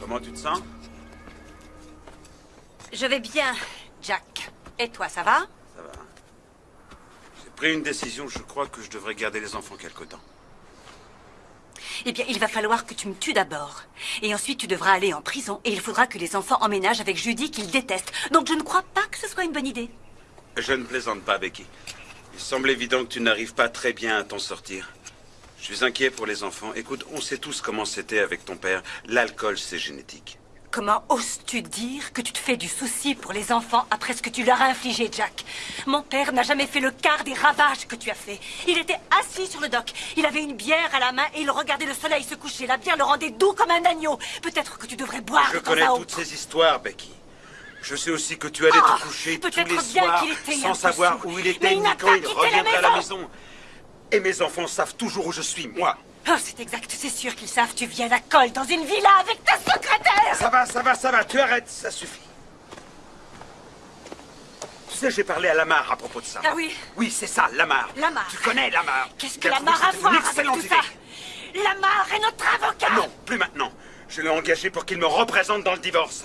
Comment tu te sens? Je vais bien, Jack. Et toi, ça va? Ça va. J'ai pris une décision. Je crois que je devrais garder les enfants quelque temps. Eh bien, il va falloir que tu me tues d'abord. Et ensuite, tu devras aller en prison. Et il faudra que les enfants emménagent avec Judy qu'ils détestent. Donc, je ne crois pas que ce soit une bonne idée. Je ne plaisante pas, Becky. Il semble évident que tu n'arrives pas très bien à t'en sortir. Je suis inquiet pour les enfants. Écoute, on sait tous comment c'était avec ton père. L'alcool, c'est génétique. Comment oses-tu dire que tu te fais du souci pour les enfants après ce que tu leur as infligé, Jack? Mon père n'a jamais fait le quart des ravages que tu as fait. Il était assis sur le dock, il avait une bière à la main et il regardait le soleil se coucher. La bière le rendait doux comme un agneau. Peut-être que tu devrais boire Je connais toutes ces histoires, Becky. Je sais aussi que tu allais Ah, te coucher tous les soirs sans savoir où il était ni quand il reviendrait à la maison. Et mes enfants savent toujours où je suis, moi. Oh, c'est exact, c'est sûr qu'ils savent. Tu viens à la colle dans une villa avec ta secrétaire Ça va, ça va, ça va, tu arrêtes, ça suffit. Tu sais, j'ai parlé à Lamar à propos de ça. Ah oui Oui, c'est ça, Lamar. Lamar. Tu connais Lamar. Qu'est-ce que Lamar a à voir avec tout idée. ça Lamar est notre avocat Non, plus maintenant. Je l'ai engagé pour qu'il me représente dans le divorce.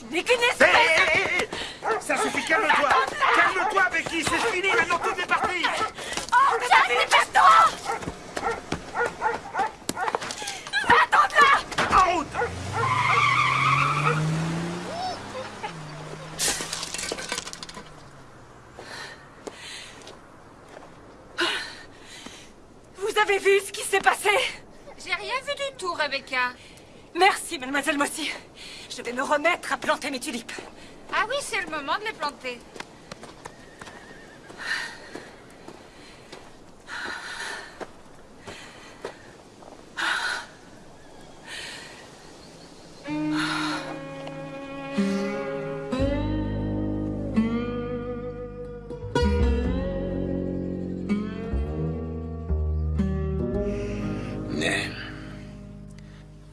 Tu qu'une espèce hé, hé Ça suffit, calme-toi Calme-toi, Becky, c'est fini, maintenant tout est parti Oh, Jack, dépêche-toi Attends-la En route Vous avez vu ce qui s'est passé J'ai rien vu du tout, Rebecca. Merci, mademoiselle Mossy. Je vais me remettre à planter mes tulipes. Ah oui, c'est le moment de les planter.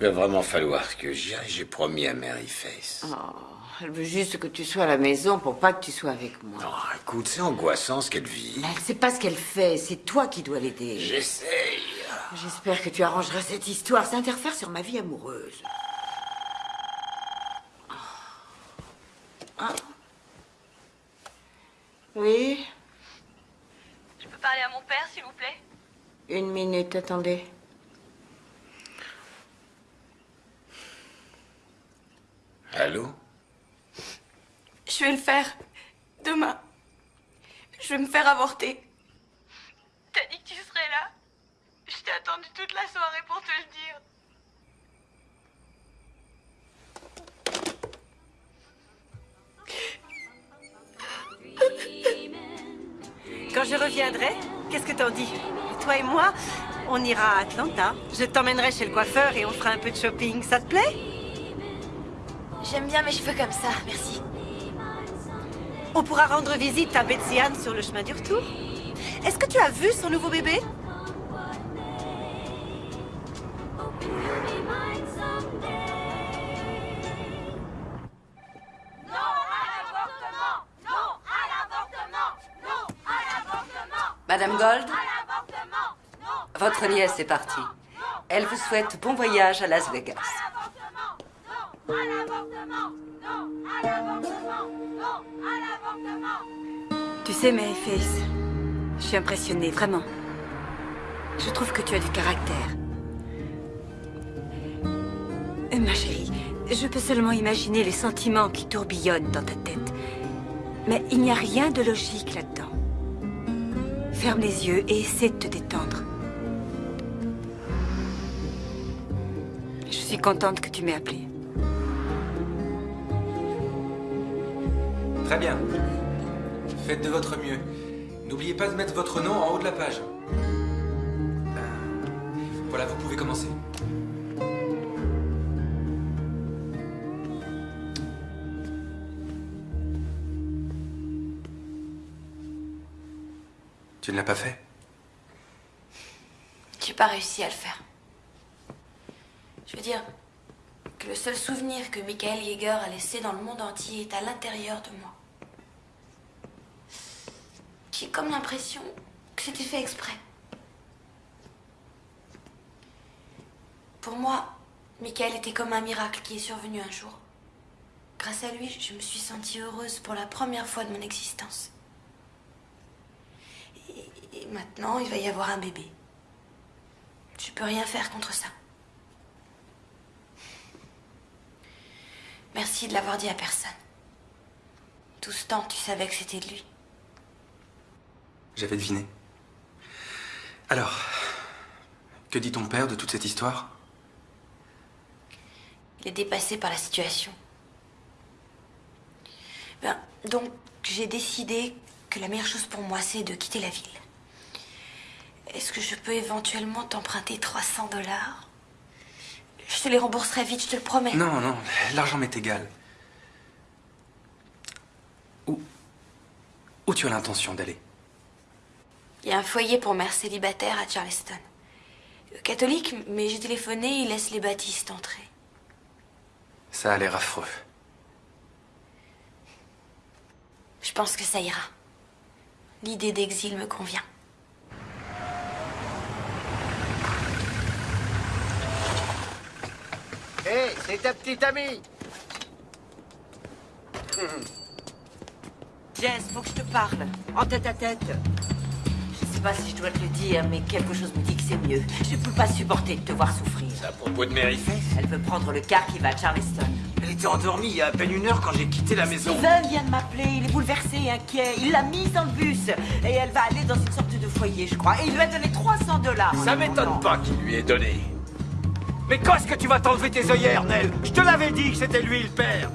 Il va vraiment falloir que j'y aille, j'ai promis à Mary Face. Oh, elle veut juste que tu sois à la maison pour pas que tu sois avec moi. Non, écoute, c'est angoissant ce qu'elle vit. Mais elle sait pas ce qu'elle fait, c'est toi qui dois l'aider. J'essaye. J'espère que tu arrangeras cette histoire, ça interfère sur ma vie amoureuse. Ah. Oui, Je peux parler à mon père, s'il vous plaît? Une minute, attendez. Allô? Je vais le faire. Demain. Je vais me faire avorter. T'as dit que tu serais là? Je t'ai attendu toute la soirée pour te le dire. Quand je reviendrai, qu'est-ce que t'en dis? Toi et moi, on ira à Atlanta. Je t'emmènerai chez le coiffeur et on fera un peu de shopping. Ça te plaît? J'aime bien mes cheveux comme ça, merci. On pourra rendre visite à Betsy Ann sur le chemin du retour. Est-ce que tu as vu son nouveau bébé? Madame Gold Votre nièce est partie. Elle vous souhaite bon voyage à Las Vegas. Tu sais, Maryface, je suis impressionnée, vraiment. Je trouve que tu as du caractère. Euh, Ma chérie, je peux seulement imaginer les sentiments qui tourbillonnent dans ta tête. Mais il n'y a rien de logique là-dedans. Ferme les yeux et essaie de te détendre. Je suis contente que tu m'aies appelée. Très bien. Faites de votre mieux. N'oubliez pas de mettre votre nom en haut de la page. Euh, Voilà, vous pouvez commencer. Tu ne l'as pas fait? J'ai pas réussi à le faire. Je veux dire que le seul souvenir que Michael Yeager a laissé dans le monde entier est à l'intérieur de moi. J'ai comme l'impression que c'était fait exprès. Pour moi, Michael était comme un miracle qui est survenu un jour. Grâce à lui, je me suis sentie heureuse pour la première fois de mon existence. Et, maintenant, il va y avoir un bébé. Je peux rien faire contre ça. Merci de l'avoir dit à personne. Tout ce temps, tu savais que c'était de lui. J'avais deviné. Alors, que dit ton père de toute cette histoire? Il est dépassé par la situation. Ben, donc, j'ai décidé que la meilleure chose pour moi, c'est de quitter la ville. Est-ce que je peux éventuellement t'emprunter 300 dollars? Je te les rembourserai vite, je te le promets. Non, non, l'argent m'est égal. Où, où tu as l'intention d'aller? Il y a un foyer pour mères célibataires à Charleston. Euh, Catholique, mais j'ai téléphoné, ils laissent les baptistes entrer. Ça a l'air affreux. Je pense que ça ira. L'idée d'exil me convient. Hé, c'est ta petite amie Jess, faut que je te parle. En tête à tête. Je sais pas si je dois te le dire, mais quelque chose me dit que c'est mieux. Je peux pas supporter de te voir souffrir. C'est à propos de Mary Faith Elle veut prendre le car qui va à Charleston. Elle était endormie il y a à peine une heure quand j'ai quitté la maison. Steven vient de m'appeler, il est bouleversé, inquiet. Il l'a mise dans le bus. Et elle va aller dans une sorte de foyer, je crois. Et il lui a donné 300 dollars. Ça m'étonne pas qu'il lui ait donné. Mais quand est-ce que tu vas t'enlever tes œillères, Nell? Je te l'avais dit que c'était lui le père.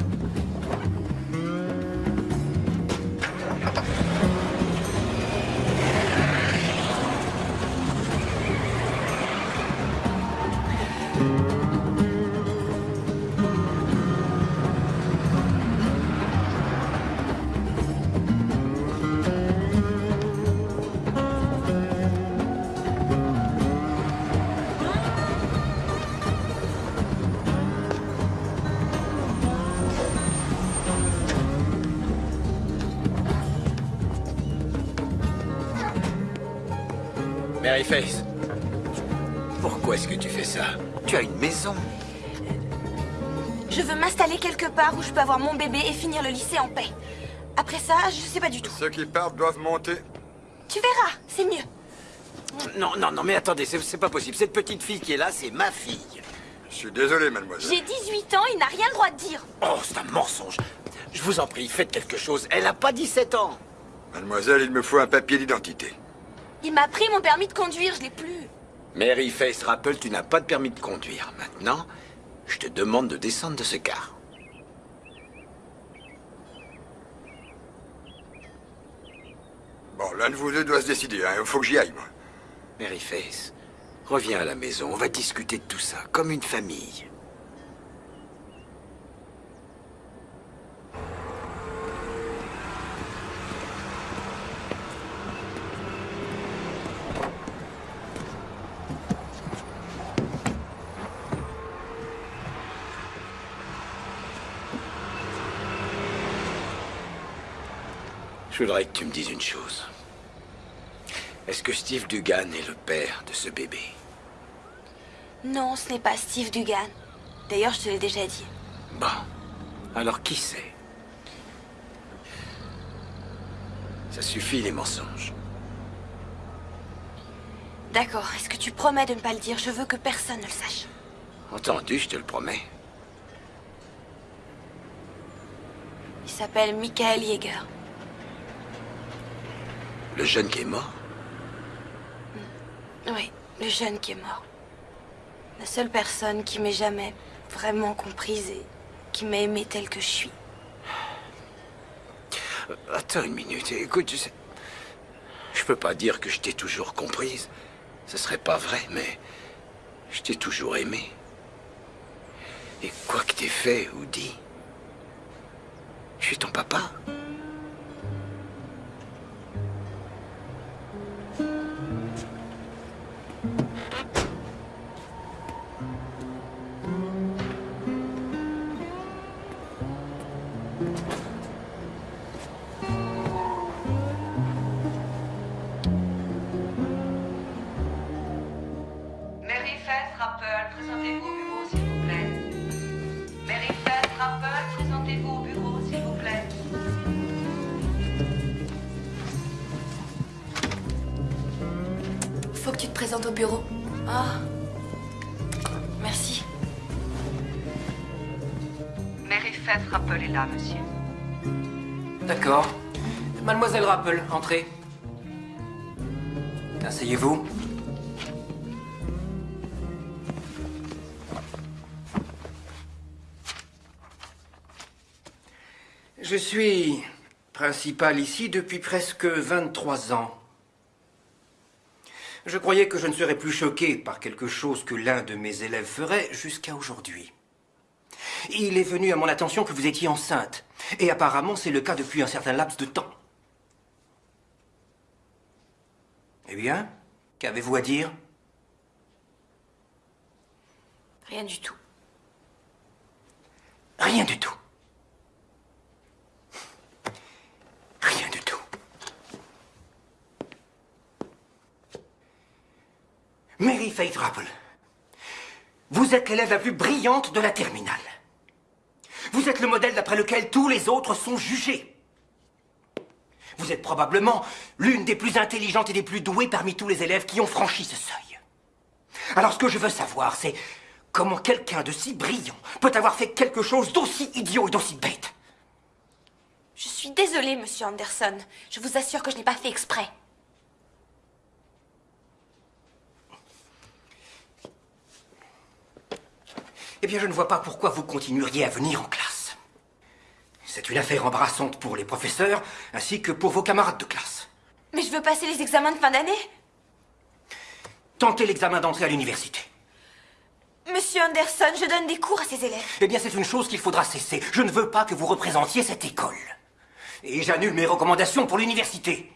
Faith, pourquoi est-ce que tu fais ça? Tu as une maison. Je veux m'installer quelque part où je peux avoir mon bébé et finir le lycée en paix. Après ça, je sais pas du tout. Ceux qui partent doivent monter. Tu verras, c'est mieux. Non, non, non, mais attendez, c'est pas possible. Cette petite fille qui est là, c'est ma fille. Je suis désolé, mademoiselle. J'ai 18 ans, il n'a rien le droit de dire. Oh, c'est un mensonge. Je vous en prie, faites quelque chose. Elle a pas 17 ans. Mademoiselle, il me faut un papier d'identité. Il m'a pris mon permis de conduire, je l'ai plus. Mary Face Rappel, tu n'as pas de permis de conduire. Maintenant, je te demande de descendre de ce car. Bon, l'un de vous deux doit se décider. Il faut que j'y aille, moi. Mary Face, reviens à la maison. On va discuter de tout ça, comme une famille. Je voudrais que tu me dises une chose. Est-ce que Steve Dugan est le père de ce bébé? Non, ce n'est pas Steve Dugan. D'ailleurs, je te l'ai déjà dit. Bon. Alors qui c'est? Ça suffit les mensonges. D'accord, est-ce que tu promets de ne pas le dire? Je veux que personne ne le sache. Entendu, je te le promets. Il s'appelle Michael Yeager. Le jeune qui est mort Oui, le jeune qui est mort. La seule personne qui m'ait jamais vraiment comprise et qui m'a aimée telle que je suis. Euh, Attends une minute, écoute, je sais... Je peux pas dire que je t'ai toujours comprise. Ce serait pas vrai, mais... Je t'ai toujours aimé. Et quoi que t'aies fait ou dit... Je suis ton papa. Au bureau. Ah. Merci. Mary Fess Rappel est là, monsieur. D'accord. Mademoiselle Rappel, entrez. Asseyez-vous. Je suis principal ici depuis presque 23 ans. Je croyais que je ne serais plus choqué par quelque chose que l'un de mes élèves ferait jusqu'à aujourd'hui. Il est venu à mon attention que vous étiez enceinte. Et apparemment, c'est le cas depuis un certain laps de temps. Eh bien, qu'avez-vous à dire? Rien du tout. Rien du tout. Rien du tout. Mary Faith Rappel, vous êtes l'élève la plus brillante de la terminale. Vous êtes le modèle d'après lequel tous les autres sont jugés. Vous êtes probablement l'une des plus intelligentes et des plus douées parmi tous les élèves qui ont franchi ce seuil. Alors ce que je veux savoir, c'est comment quelqu'un de si brillant peut avoir fait quelque chose d'aussi idiot et d'aussi bête. Je suis désolée, monsieur Anderson. Je vous assure que je n'ai pas fait exprès. Eh bien, je ne vois pas pourquoi vous continueriez à venir en classe. C'est une affaire embarrassante pour les professeurs, ainsi que pour vos camarades de classe. Mais je veux passer les examens de fin d'année. Tentez l'examen d'entrée à l'université. Monsieur Anderson, je donne des cours à ces élèves. Eh bien, c'est une chose qu'il faudra cesser. Je ne veux pas que vous représentiez cette école. Et j'annule mes recommandations pour l'université.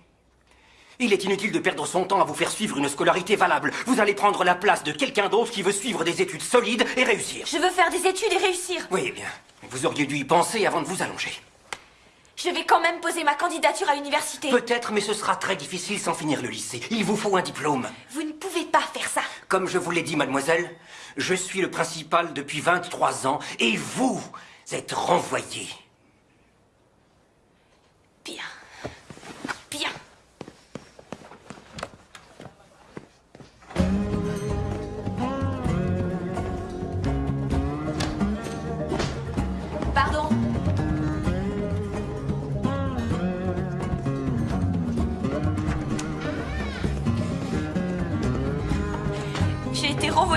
Il est inutile de perdre son temps à vous faire suivre une scolarité valable. Vous allez prendre la place de quelqu'un d'autre qui veut suivre des études solides et réussir. Je veux faire des études et réussir. Oui, eh bien. Vous auriez dû y penser avant de vous allonger. Je vais quand même poser ma candidature à l'université. Peut-être, mais ce sera très difficile sans finir le lycée. Il vous faut un diplôme. Vous ne pouvez pas faire ça. Comme je vous l'ai dit, mademoiselle, je suis le principal depuis 23 ans et vous êtes renvoyé. Bien. Bien.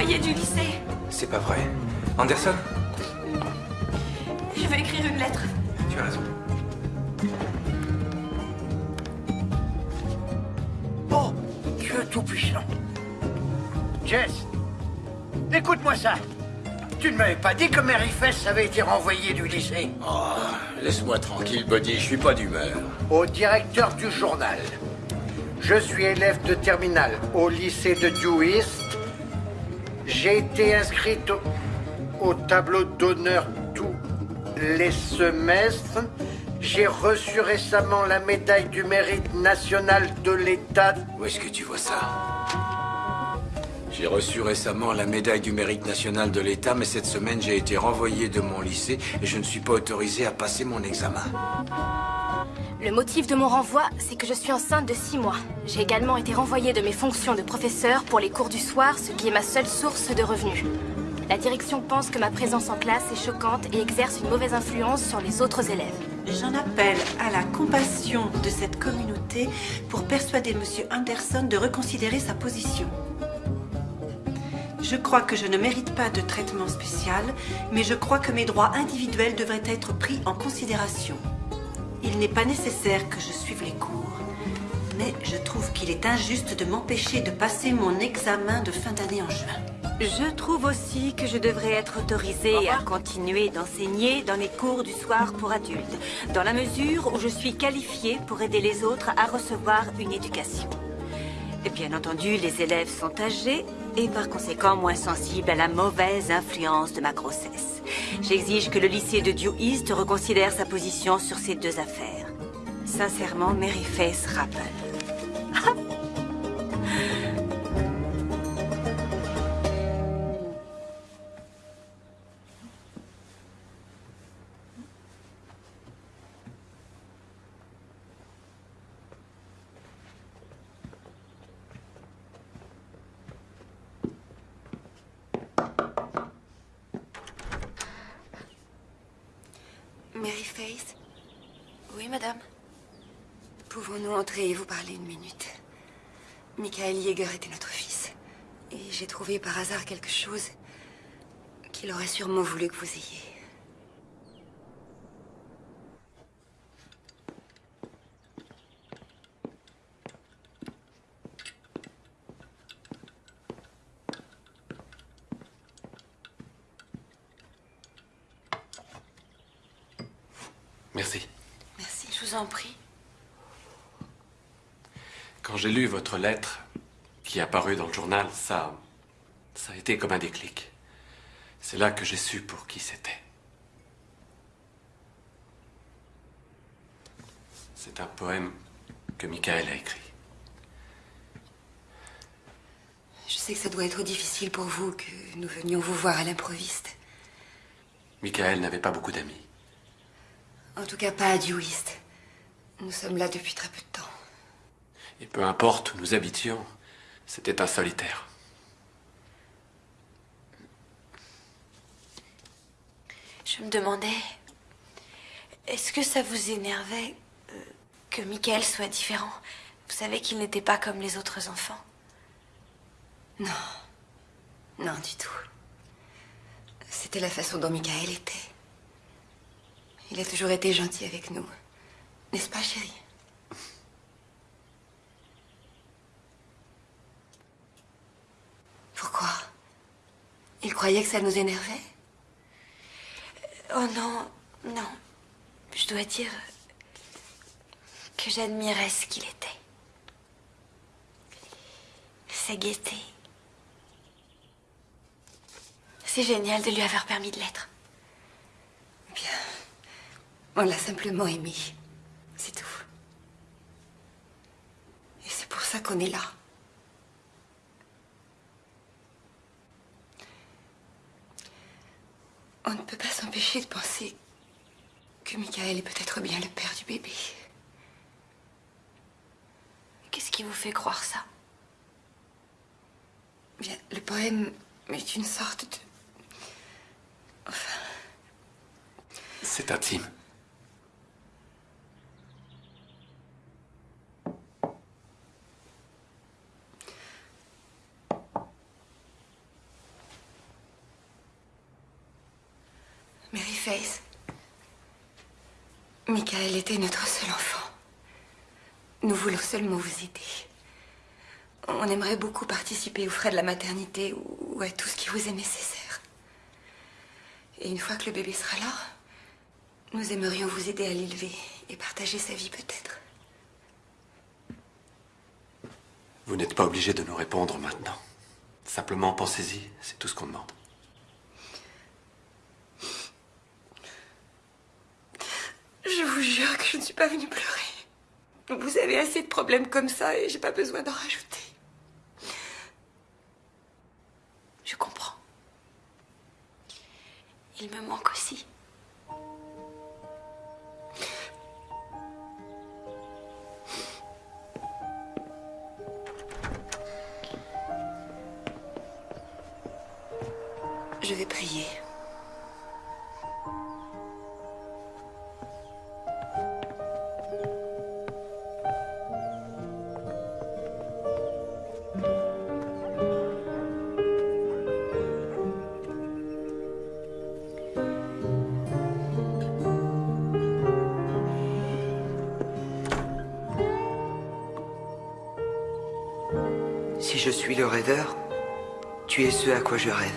Du lycée. C'est pas vrai. Anderson Je vais écrire une lettre. Tu as raison. Oh, Dieu tout-puissant. Jess, écoute-moi ça. Tu ne m'avais pas dit que Mary Fess avait été renvoyée du lycée Oh, laisse-moi tranquille, Buddy, je suis pas d'humeur. Au directeur du journal. Je suis élève de terminale au lycée de Dewist. J'ai été inscrite au, au tableau d'honneur tous les semestres. J'ai reçu récemment la médaille du mérite national de l'État. Où est-ce que tu vois ça? J'ai reçu récemment la médaille du mérite national de l'État, mais cette semaine j'ai été renvoyé de mon lycée et je ne suis pas autorisé à passer mon examen. Le motif de mon renvoi, c'est que je suis enceinte de 6 mois. J'ai également été renvoyée de mes fonctions de professeur pour les cours du soir, ce qui est ma seule source de revenus. La direction pense que ma présence en classe est choquante et exerce une mauvaise influence sur les autres élèves. J'en appelle à la compassion de cette communauté pour persuader M. Anderson de reconsidérer sa position. Je crois que je ne mérite pas de traitement spécial, mais je crois que mes droits individuels devraient être pris en considération. Il n'est pas nécessaire que je suive les cours, mais je trouve qu'il est injuste de m'empêcher de passer mon examen de fin d'année en juin. Je trouve aussi que je devrais être autorisée à continuer d'enseigner dans les cours du soir pour adultes, dans la mesure où je suis qualifiée pour aider les autres à recevoir une éducation. Bien entendu, les élèves sont âgés et par conséquent moins sensibles à la mauvaise influence de ma grossesse. J'exige que le lycée de Dew East reconsidère sa position sur ces deux affaires. Sincèrement, Mary Face Rappel. <laughs> Pouvons-nous entrer et vous parler une minute Michael Yeager était notre fils. Et j'ai trouvé par hasard quelque chose qu'il aurait sûrement voulu que vous ayez. Merci. Merci, je vous en prie. Quand j'ai lu votre lettre qui est apparue dans le journal, ça. ça a été comme un déclic. C'est là que j'ai su pour qui c'était. C'est un poème que Michael a écrit. Je sais que ça doit être difficile pour vous que nous venions vous voir à l'improviste. Michael n'avait pas beaucoup d'amis. En tout cas, pas à Dewist. Nous sommes là depuis très peu de temps. Et peu importe où nous habitions, c'était un solitaire. Je me demandais, est-ce que ça vous énervait euh, que Michael soit différent? Vous savez qu'il n'était pas comme les autres enfants? Non. Non, du tout. C'était la façon dont Michael était. Il a toujours été gentil avec nous. N'est-ce pas, chérie? Pourquoi? Il croyait que ça nous énervait? Oh non, non. Je dois dire que j'admirais ce qu'il était. Sa gaieté. C'est génial de lui avoir permis de l'être. Bien. On l'a simplement aimé. C'est tout. Et c'est pour ça qu'on est là. On ne peut pas s'empêcher de penser que Michael est peut-être bien le père du bébé. Qu'est-ce qui vous fait croire ça? Bien, le poème est une sorte de... Enfin, C'est intime. Face. Michael était notre seul enfant. Nous voulons seulement vous aider. On aimerait beaucoup participer aux frais de la maternité ou à tout ce qui vous est nécessaire. Et une fois que le bébé sera là, nous aimerions vous aider à l'élever et partager sa vie peut-être. Vous n'êtes pas obligé de nous répondre maintenant. Simplement pensez-y, c'est tout ce qu'on demande. Je vous jure que je ne suis pas venue pleurer. Vous avez assez de problèmes comme ça et j'ai pas besoin d'en rajouter. Je comprends. Il me manque aussi. Je vais prier. Je rêve.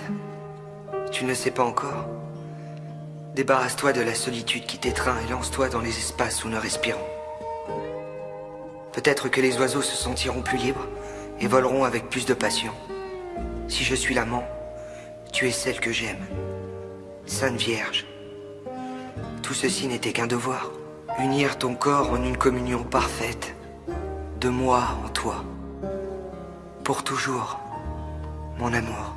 Tu ne sais pas encore Débarrasse-toi de la solitude qui t'étreint et lance-toi dans les espaces où nous respirons. Peut-être que les oiseaux se sentiront plus libres et voleront avec plus de passion. Si je suis l'amant, tu es celle que j'aime. Sainte Vierge. Tout ceci n'était qu'un devoir. Unir ton corps en une communion parfaite. De moi en toi. Pour toujours, mon amour.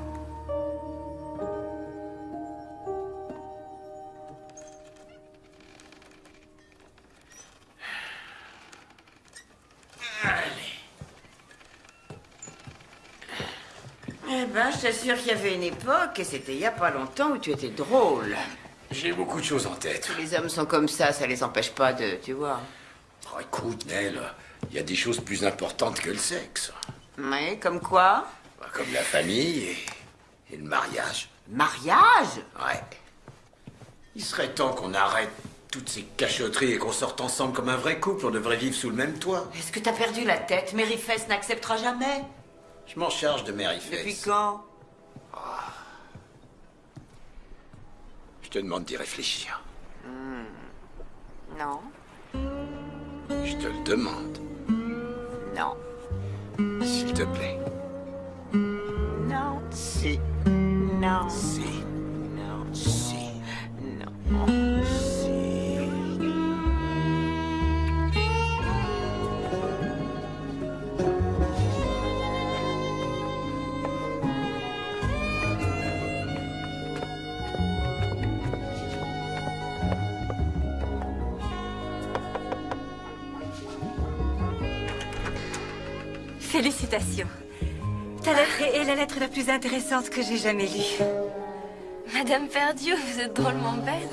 Ben, je t'assure qu'il y avait une époque, et c'était il y a pas longtemps, où tu étais drôle. J'ai beaucoup de choses en tête. Tous les hommes sont comme ça, ça les empêche pas de, tu vois. Oh, écoute, Nell, il y a des choses plus importantes que le sexe. Mais comme quoi? Bah, Comme la famille et, et le mariage. Mariage? Ouais. Il serait temps qu'on arrête toutes ces cachotteries et qu'on sorte ensemble comme un vrai couple. On devrait vivre sous le même toit. Est-ce que t'as perdu la tête? Mary Fess n'acceptera jamais. Je m'en charge de Fess. Depuis quand Je te demande d'y réfléchir. Hmm. Non, Je te le demande, non, s'il te plaît. non, si, non, si, non, si, non, Félicitations. Ta lettre est la lettre la plus intéressante que j'ai jamais lue? Madame Perdieu, vous êtes drôlement belle.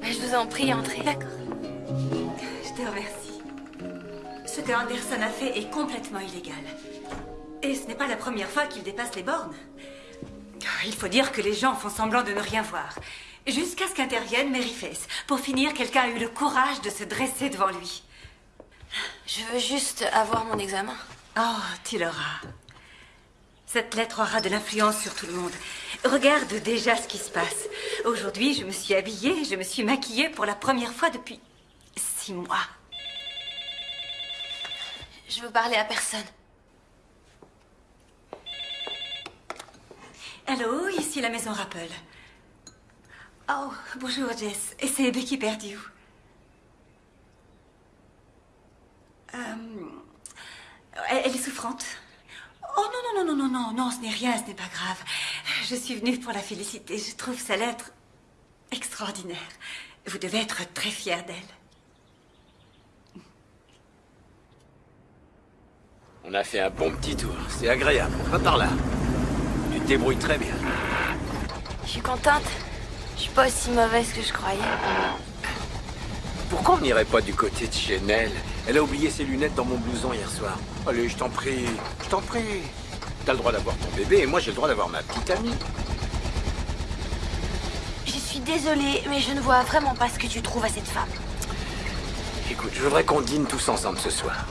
Je vous en prie, entrez. D'accord. Je te remercie. Ce que Anderson a fait est complètement illégal. Et ce n'est pas la première fois qu'il dépasse les bornes. Il faut dire que les gens font semblant de ne rien voir. Jusqu'à ce qu'intervienne Mary Face. Pour finir, quelqu'un a eu le courage de se dresser devant lui. Je veux juste avoir mon examen. Oh, tu l'auras. Cette lettre aura de l'influence sur tout le monde. Regarde déjà ce qui se passe. Aujourd'hui, je me suis habillée, je me suis maquillée pour la première fois depuis six mois. Je veux parler à personne. Allô, ici la maison Rappel. Oh, bonjour Jess. Et c'est Becky Perdue. Euh, elle, elle est souffrante. Oh non, non, non, non, non, non, non, ce n'est rien, ce n'est pas grave. Je suis venue pour la féliciter. Je trouve sa lettre extraordinaire. Vous devez être très fière d'elle. On a fait un bon petit tour. C'est agréable. Va par là. Tu te débrouilles très bien. Je suis contente. Je suis pas aussi mauvaise que je croyais. Pourquoi on n'irait pas du côté de chez Nell Elle a oublié ses lunettes dans mon blouson hier soir. Allez, je t'en prie. Je t'en prie. T'as le droit d'avoir ton bébé et moi j'ai le droit d'avoir ma petite amie. Je suis désolée, mais je ne vois vraiment pas ce que tu trouves à cette femme. Écoute, je voudrais qu'on dîne tous ensemble ce soir.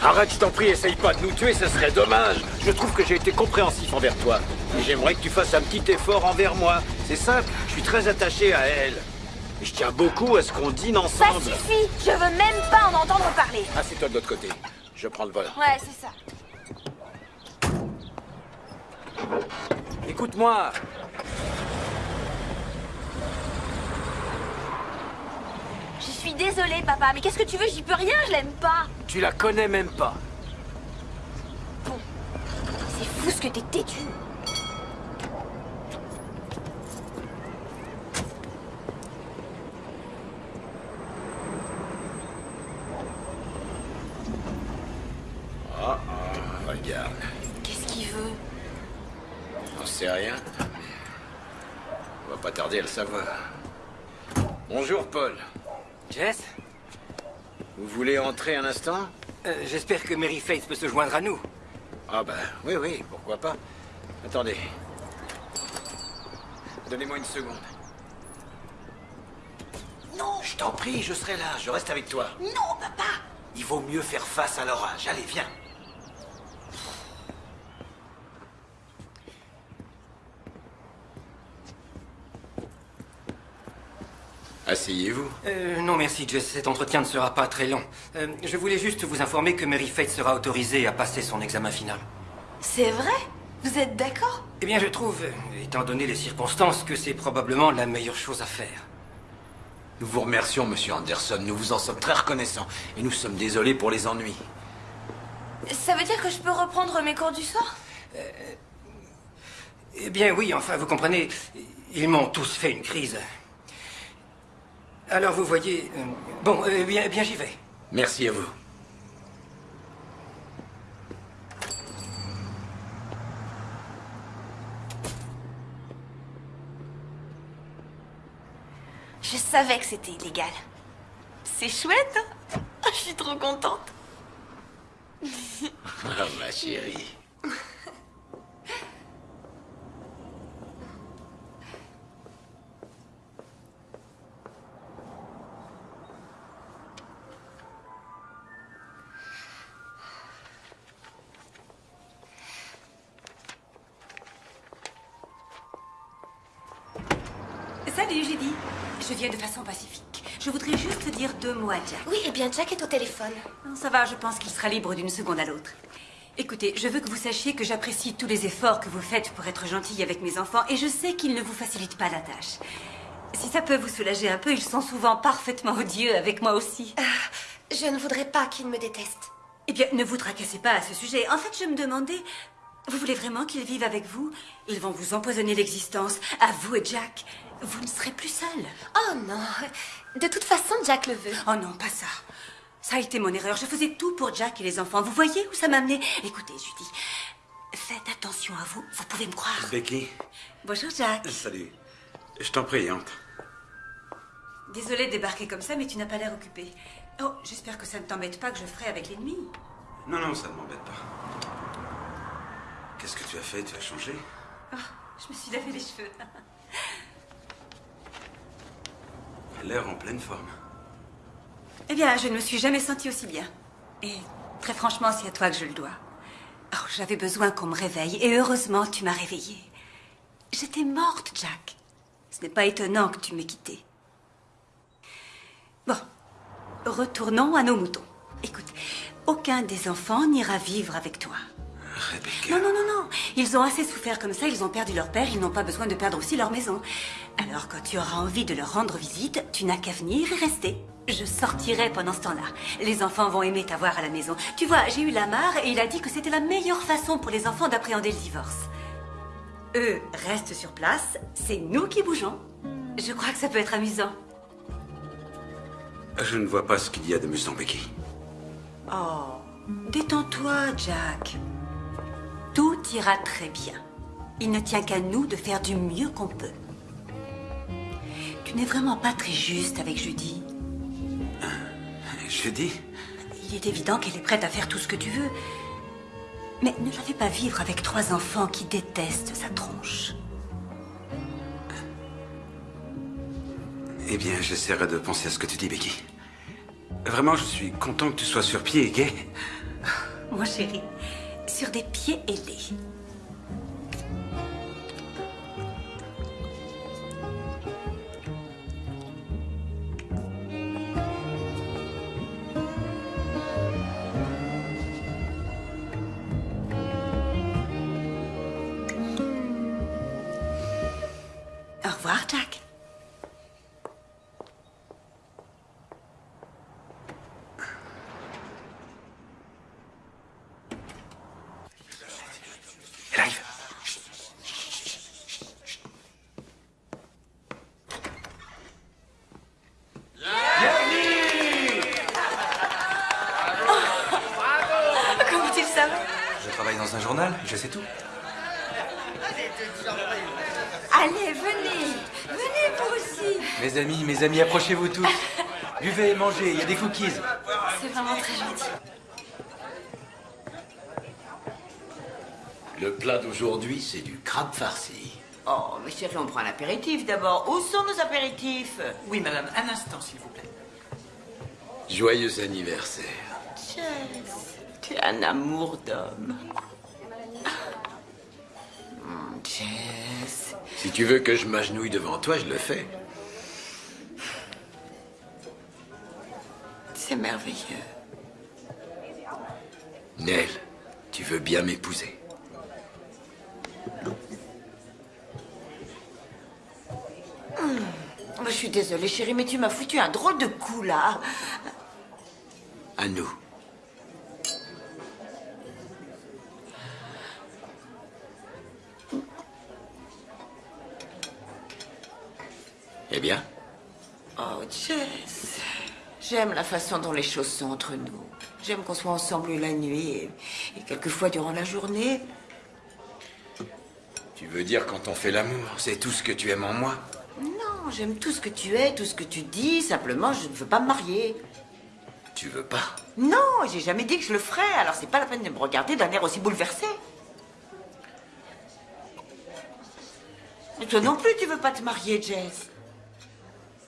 Arrête, je t'en prie, essaye pas de nous tuer, ça serait dommage. Je trouve que j'ai été compréhensif envers toi. Et j'aimerais que tu fasses un petit effort envers moi. C'est simple, je suis très attaché à elle. Je tiens beaucoup à ce qu'on dîne Ça ensemble. suffit Je veux même pas en entendre parler. Ah, c'est toi de l'autre côté. Je prends le vol. Ouais, c'est ça. Écoute-moi. Je suis désolée, papa, mais qu'est-ce que tu veux? J'y peux rien, je l'aime pas. Tu la connais même pas. C'est fou ce que t'es têtu. Ah, ah, regarde. Qu'est-ce qu'il veut On sait rien. On va Bonjour, Paul. Jess? Vous voulez entrer un instant? Euh, J'espère que Mary Faith peut se joindre à nous. Ah ben, oui, oui, pourquoi pas. Attendez. Donnez-moi une seconde. Non Je t'en prie, je serai là, je reste avec toi. Non, papa Il vaut mieux faire face à l'orage. Allez, viens. Asseyez-vous. Euh, non, merci, Jess. Cet entretien ne sera pas très long. Euh, je voulais juste vous informer que Mary Faith sera autorisée à passer son examen final. C'est vrai? Vous êtes d'accord? Eh bien, je trouve, euh, étant donné les circonstances, que c'est probablement la meilleure chose à faire. Nous vous remercions, monsieur Anderson. Nous vous en sommes très reconnaissants. Et nous sommes désolés pour les ennuis. Ça veut dire que je peux reprendre mes cours du soir? Eh bien, oui, enfin, vous comprenez, ils m'ont tous fait une crise. Alors, vous voyez... euh, bon, euh, bien, eh bien j'y vais. Merci à vous. Je savais que c'était illégal. C'est chouette, hein? <laughs> Je suis trop contente. Ah, ma chérie. <laughs> De façon pacifique. Je voudrais juste dire deux mots à Jack. Oui, eh bien Jack est au téléphone. Ça va, je pense qu'il sera libre d'une seconde à l'autre. Écoutez, je veux que vous sachiez que j'apprécie tous les efforts que vous faites pour être gentille avec mes enfants et je sais qu'ils ne vous facilitent pas la tâche. Si ça peut vous soulager un peu, ils sont souvent parfaitement odieux avec moi aussi. je ne voudrais pas qu'ils me détestent. Eh bien, ne vous tracassez pas à ce sujet. En fait, je me demandais, vous voulez vraiment qu'ils vivent avec vous? Ils vont vous empoisonner l'existence, à vous et Jack. Vous ne serez plus seul. Oh non. De toute façon, Jack le veut. Oh non, pas ça. Ça a été mon erreur. Je faisais tout pour Jack et les enfants. Vous voyez où ça m'a amené? Écoutez, Judy, faites attention à vous. Vous pouvez me croire. Becky, Bonjour, Jack. salut. Je t'en prie, entre. Désolée de débarquer comme ça, mais tu n'as pas l'air occupé. Oh, j'espère que ça ne t'embête pas que je ferai avec l'ennemi. Non, non, ça ne m'embête pas. Qu'est-ce que tu as fait? Tu as changé? Oh, je me suis lavé les cheveux. L'air en pleine forme. Eh bien, je ne me suis jamais sentie aussi bien. Et très franchement, c'est à toi que je le dois. Oh, j'avais besoin qu'on me réveille, et heureusement, tu m'as réveillée. J'étais morte, Jack. Ce n'est pas étonnant que tu m'aies quittée. Bon, retournons à nos moutons. Écoute, aucun des enfants n'ira vivre avec toi. Rebecca. Non, non, non, non. Ils ont assez souffert comme ça, ils ont perdu leur père, ils n'ont pas besoin de perdre aussi leur maison. Alors quand tu auras envie de leur rendre visite, tu n'as qu'à venir et rester. Je sortirai pendant ce temps-là. Les enfants vont aimer t'avoir à la maison. Tu vois, j'ai eu Lamar et il a dit que c'était la meilleure façon pour les enfants d'appréhender le divorce. Eux restent sur place, c'est nous qui bougeons. Je crois que ça peut être amusant. Je ne vois pas ce qu'il y a d'amusant, Becky. Oh, détends-toi, Jack. Tout ira très bien. Il ne tient qu'à nous de faire du mieux qu'on peut. Tu n'es vraiment pas très juste avec Judy. Judy? Il est évident qu'elle est prête à faire tout ce que tu veux. Mais ne la fais pas vivre avec trois enfants qui détestent sa tronche. Eh bien, j'essaierai de penser à ce que tu dis, Becky. Vraiment, je suis content que tu sois sur pied et gay. Mon chéri, sur des pieds ailés. Il y a des cookies. C'est vraiment très gentil. Le plat d'aujourd'hui, c'est du crabe farci. Oh, mais chérie, on prend un apéritif d'abord. Où sont nos apéritifs? Oui, madame, un instant, s'il vous plaît. Joyeux anniversaire. Jess, tu es un amour d'homme. Hum, Jess. Si tu veux que je m'agenouille devant toi, je le fais. C'est merveilleux. Nell, tu veux bien m'épouser. Oh, Je suis désolée, chérie, mais tu m'as foutu un drôle de coup, là. À nous. Eh bien? Oh, Jess. J'aime la façon dont les choses sont entre nous. J'aime qu'on soit ensemble la nuit et, et quelquefois durant la journée. Tu veux dire quand on fait l'amour, c'est tout ce que tu aimes en moi? Non, j'aime tout ce que tu es, tout ce que tu dis. Simplement, je ne veux pas me marier. Tu veux pas? Non, j'ai jamais dit que je le ferais, alors c'est pas la peine de me regarder d'un air aussi bouleversé. Et toi non plus, tu veux pas te marier, Jess?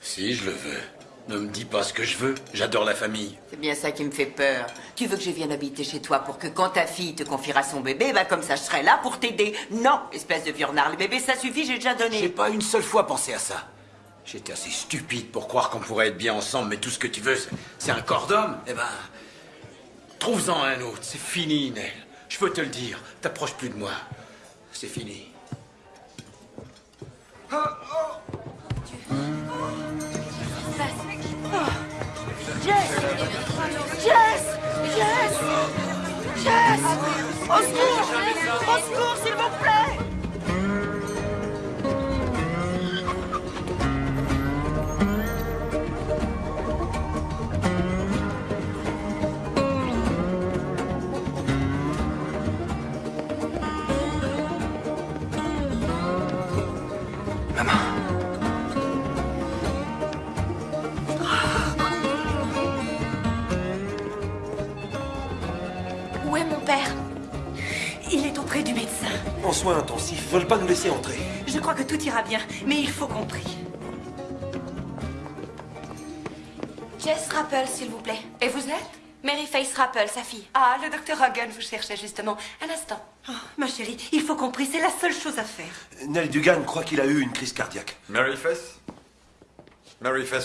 Si, je le veux. Ne me dis pas ce que je veux. J'adore la famille. C'est bien ça qui me fait peur. Tu veux que je vienne habiter chez toi pour que quand ta fille te confiera son bébé, bah comme ça je serai là pour t'aider. Non, espèce de viornard, le bébé ça suffit, j'ai déjà donné. J'ai pas une seule fois pensé à ça. J'étais assez stupide pour croire qu'on pourrait être bien ensemble, mais tout ce que tu veux, c'est- un corps d'homme. Eh ben, trouve-en un autre. C'est fini, Nell. Je peux te le dire. T'approches plus de moi. C'est fini. Jess Jess Jess Jess Au secours! Au secours, s'il vous plaît En soins intensifs, veulent pas nous laisser entrer. Je crois que tout ira bien, mais il faut qu'on prie. Jess Rappel, s'il vous plaît. Et vous êtes? Mary Face Rappel, sa fille. Ah, le docteur Hagen vous cherchait justement. Un instant. Oh, ma chérie, il faut qu'on prie, c'est la seule chose à faire. Nell Dugan croit qu'il a eu une crise cardiaque. Mary Fess,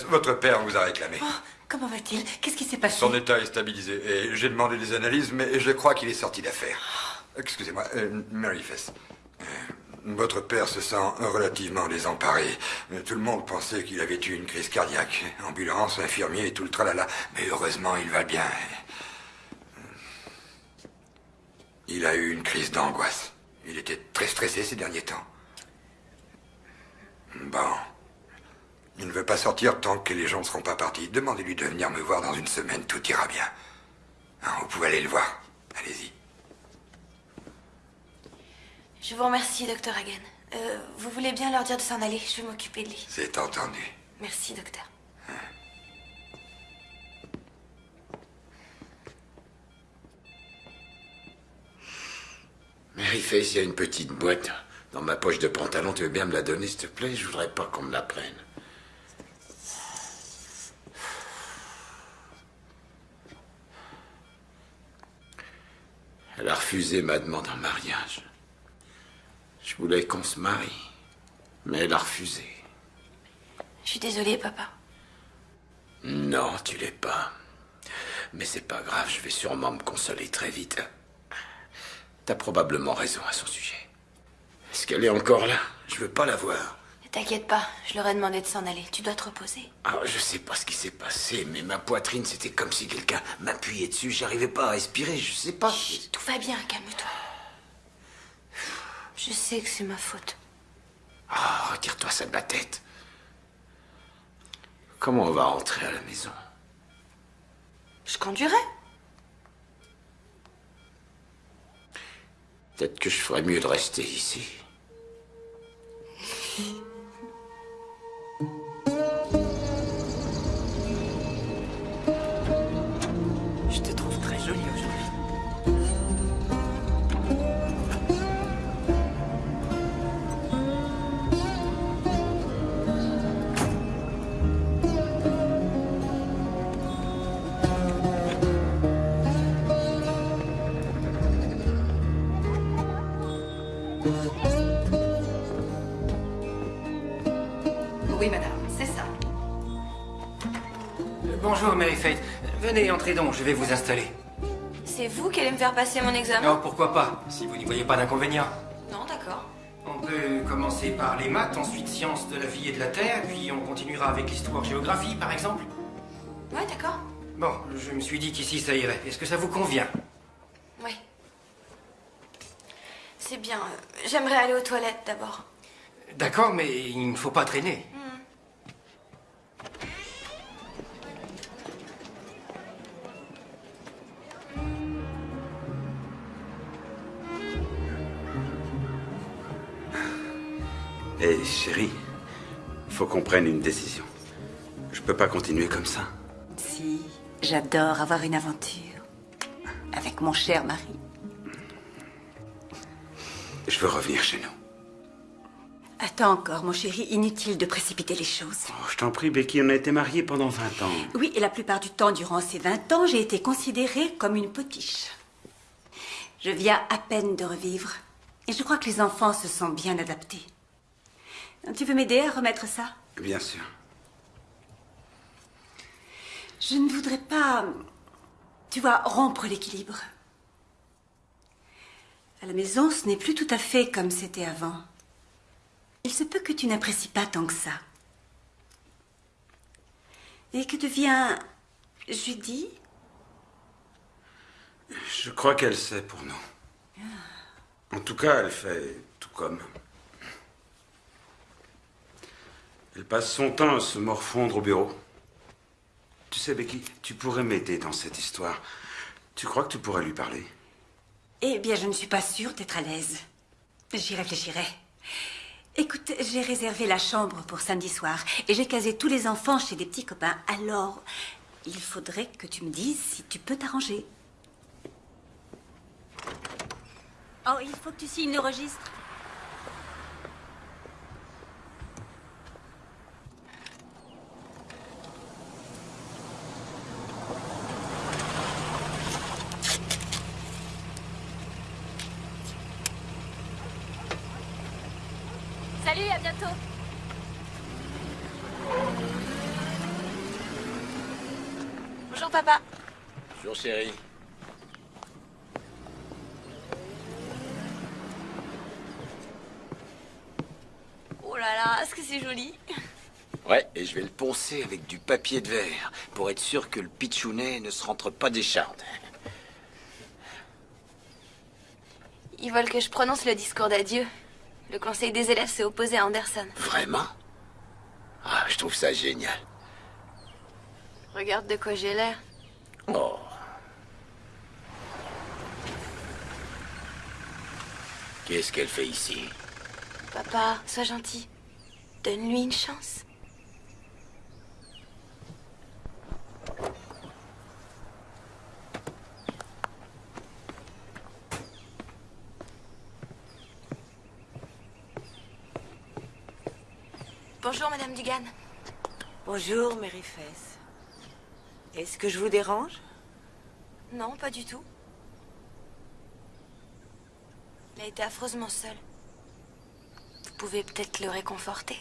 votre père vous a réclamé. Oh, comment va-t-il? Qu'est-ce qui s'est passé? Son état est stabilisé et j'ai demandé des analyses, mais je crois qu'il est sorti d'affaire. Excusez-moi, euh, Mary Fess. Euh, Votre père se sent relativement désemparé. Euh, Tout le monde pensait qu'il avait eu une crise cardiaque. Ambulance, infirmier tout le tralala. Mais heureusement, il va bien. Il a eu une crise d'angoisse. Il était très stressé ces derniers temps. Bon. Il ne veut pas sortir tant que les gens ne seront pas partis. Demandez-lui de venir me voir dans une semaine, tout ira bien. Hein, vous pouvez aller le voir. Allez-y. Je vous remercie, docteur Hagen. Euh, vous voulez bien leur dire de s'en aller Je vais m'occuper de lui. C'est entendu. Merci, docteur. Mary Face, il y a une petite boîte dans ma poche de pantalon. Tu veux bien me la donner, s'il te plaît? Je voudrais pas qu'on me la prenne. Elle a refusé ma demande en mariage. Je voulais qu'on se marie, mais elle a refusé. Je suis désolée, papa. Non, tu l'es pas. Mais c'est pas grave, je vais sûrement me consoler très vite. T'as probablement raison à son sujet. Est-ce qu'elle est encore là? Je veux pas la voir. Ne t'inquiète pas, je leur ai demandé de s'en aller. Tu dois te reposer. Ah, je sais pas ce qui s'est passé, mais ma poitrine, c'était comme si quelqu'un m'appuyait dessus. J'arrivais pas à respirer, je sais pas. Tout va bien, calme-toi. Je sais que c'est ma faute. Ah, retire-toi ça de la tête. Comment on va rentrer à la maison? Je conduirai. Peut-être que je ferais mieux de rester ici. <laughs> Venez, entrez donc, je vais vous installer. C'est vous qui allez me faire passer mon examen Oh, pourquoi pas, si vous n'y voyez pas d'inconvénient. Non, d'accord. On peut commencer par les maths, ensuite sciences de la vie et de la terre, puis on continuera avec l'histoire-géographie, par exemple. Ouais, d'accord. Bon, je me suis dit qu'ici ça irait. Est-ce que ça vous convient? Oui. C'est bien. J'aimerais aller aux toilettes d'abord. D'accord, mais il ne faut pas traîner. Hé, chérie, faut qu'on prenne une décision. Je peux pas continuer comme ça. Si, j'adore avoir une aventure. Avec mon cher mari. Je veux revenir chez nous. Attends encore, mon chéri, inutile de précipiter les choses. Oh, je t'en prie, Becky, on a été mariés pendant 20 ans. Oui, et la plupart du temps, durant ces 20 ans, j'ai été considérée comme une potiche. Je viens à peine de revivre. Et je crois que les enfants se sont bien adaptés. Tu veux m'aider à remettre ça? Bien sûr. Je ne voudrais pas, tu vois, rompre l'équilibre. À la maison, ce n'est plus tout à fait comme c'était avant. Il se peut que tu n'apprécies pas tant que ça. Et que devient Judy? Je crois qu'elle sait pour nous. En tout cas, elle fait tout comme. Elle passe son temps à se morfondre au bureau. Tu sais, Becky, tu pourrais m'aider dans cette histoire. Tu crois que tu pourrais lui parler? Eh bien, je ne suis pas sûre d'être à l'aise. J'y réfléchirai. Écoute, j'ai réservé la chambre pour samedi soir et j'ai casé tous les enfants chez des petits copains. Alors, il faudrait que tu me dises si tu peux t'arranger. Oh, il faut que tu signes le registre. Salut, à bientôt. Bonjour, papa. Oh là là, est-ce que c'est joli? Ouais, et je vais le poncer avec du papier de verre pour être sûr que le pitchounet ne se rentre pas des chardes. Ils veulent que je prononce le discours d'adieu. Le conseil des élèves s'est opposé à Anderson. Vraiment? Ah, je trouve ça génial. Regarde de quoi j'ai l'air. Oh. Qu'est-ce qu'elle fait ici Papa, sois gentil. Donne-lui une chance. Bonjour, Madame Dugan. Bonjour, Mary Faith. Est-ce que je vous dérange? Non, pas du tout. Il a été affreusement seul. Vous pouvez peut-être le réconforter.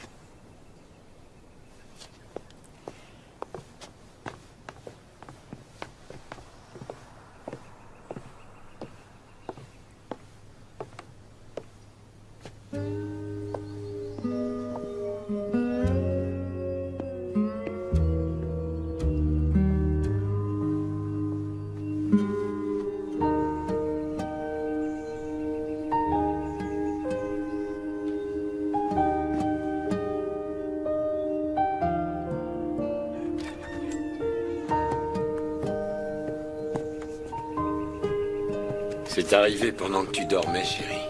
Arrivé pendant que tu dormais, chérie.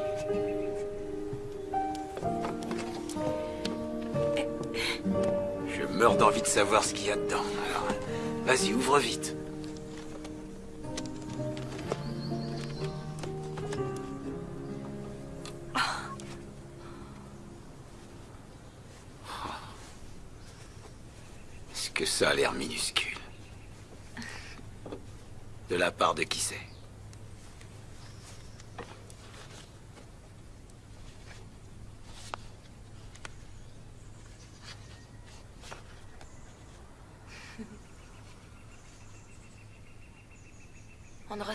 Je meurs d'envie de savoir ce qu'il y a dedans. Vas-y, ouvre vite. Est-ce que ça a l'air minuscule? De la part de qui c'est?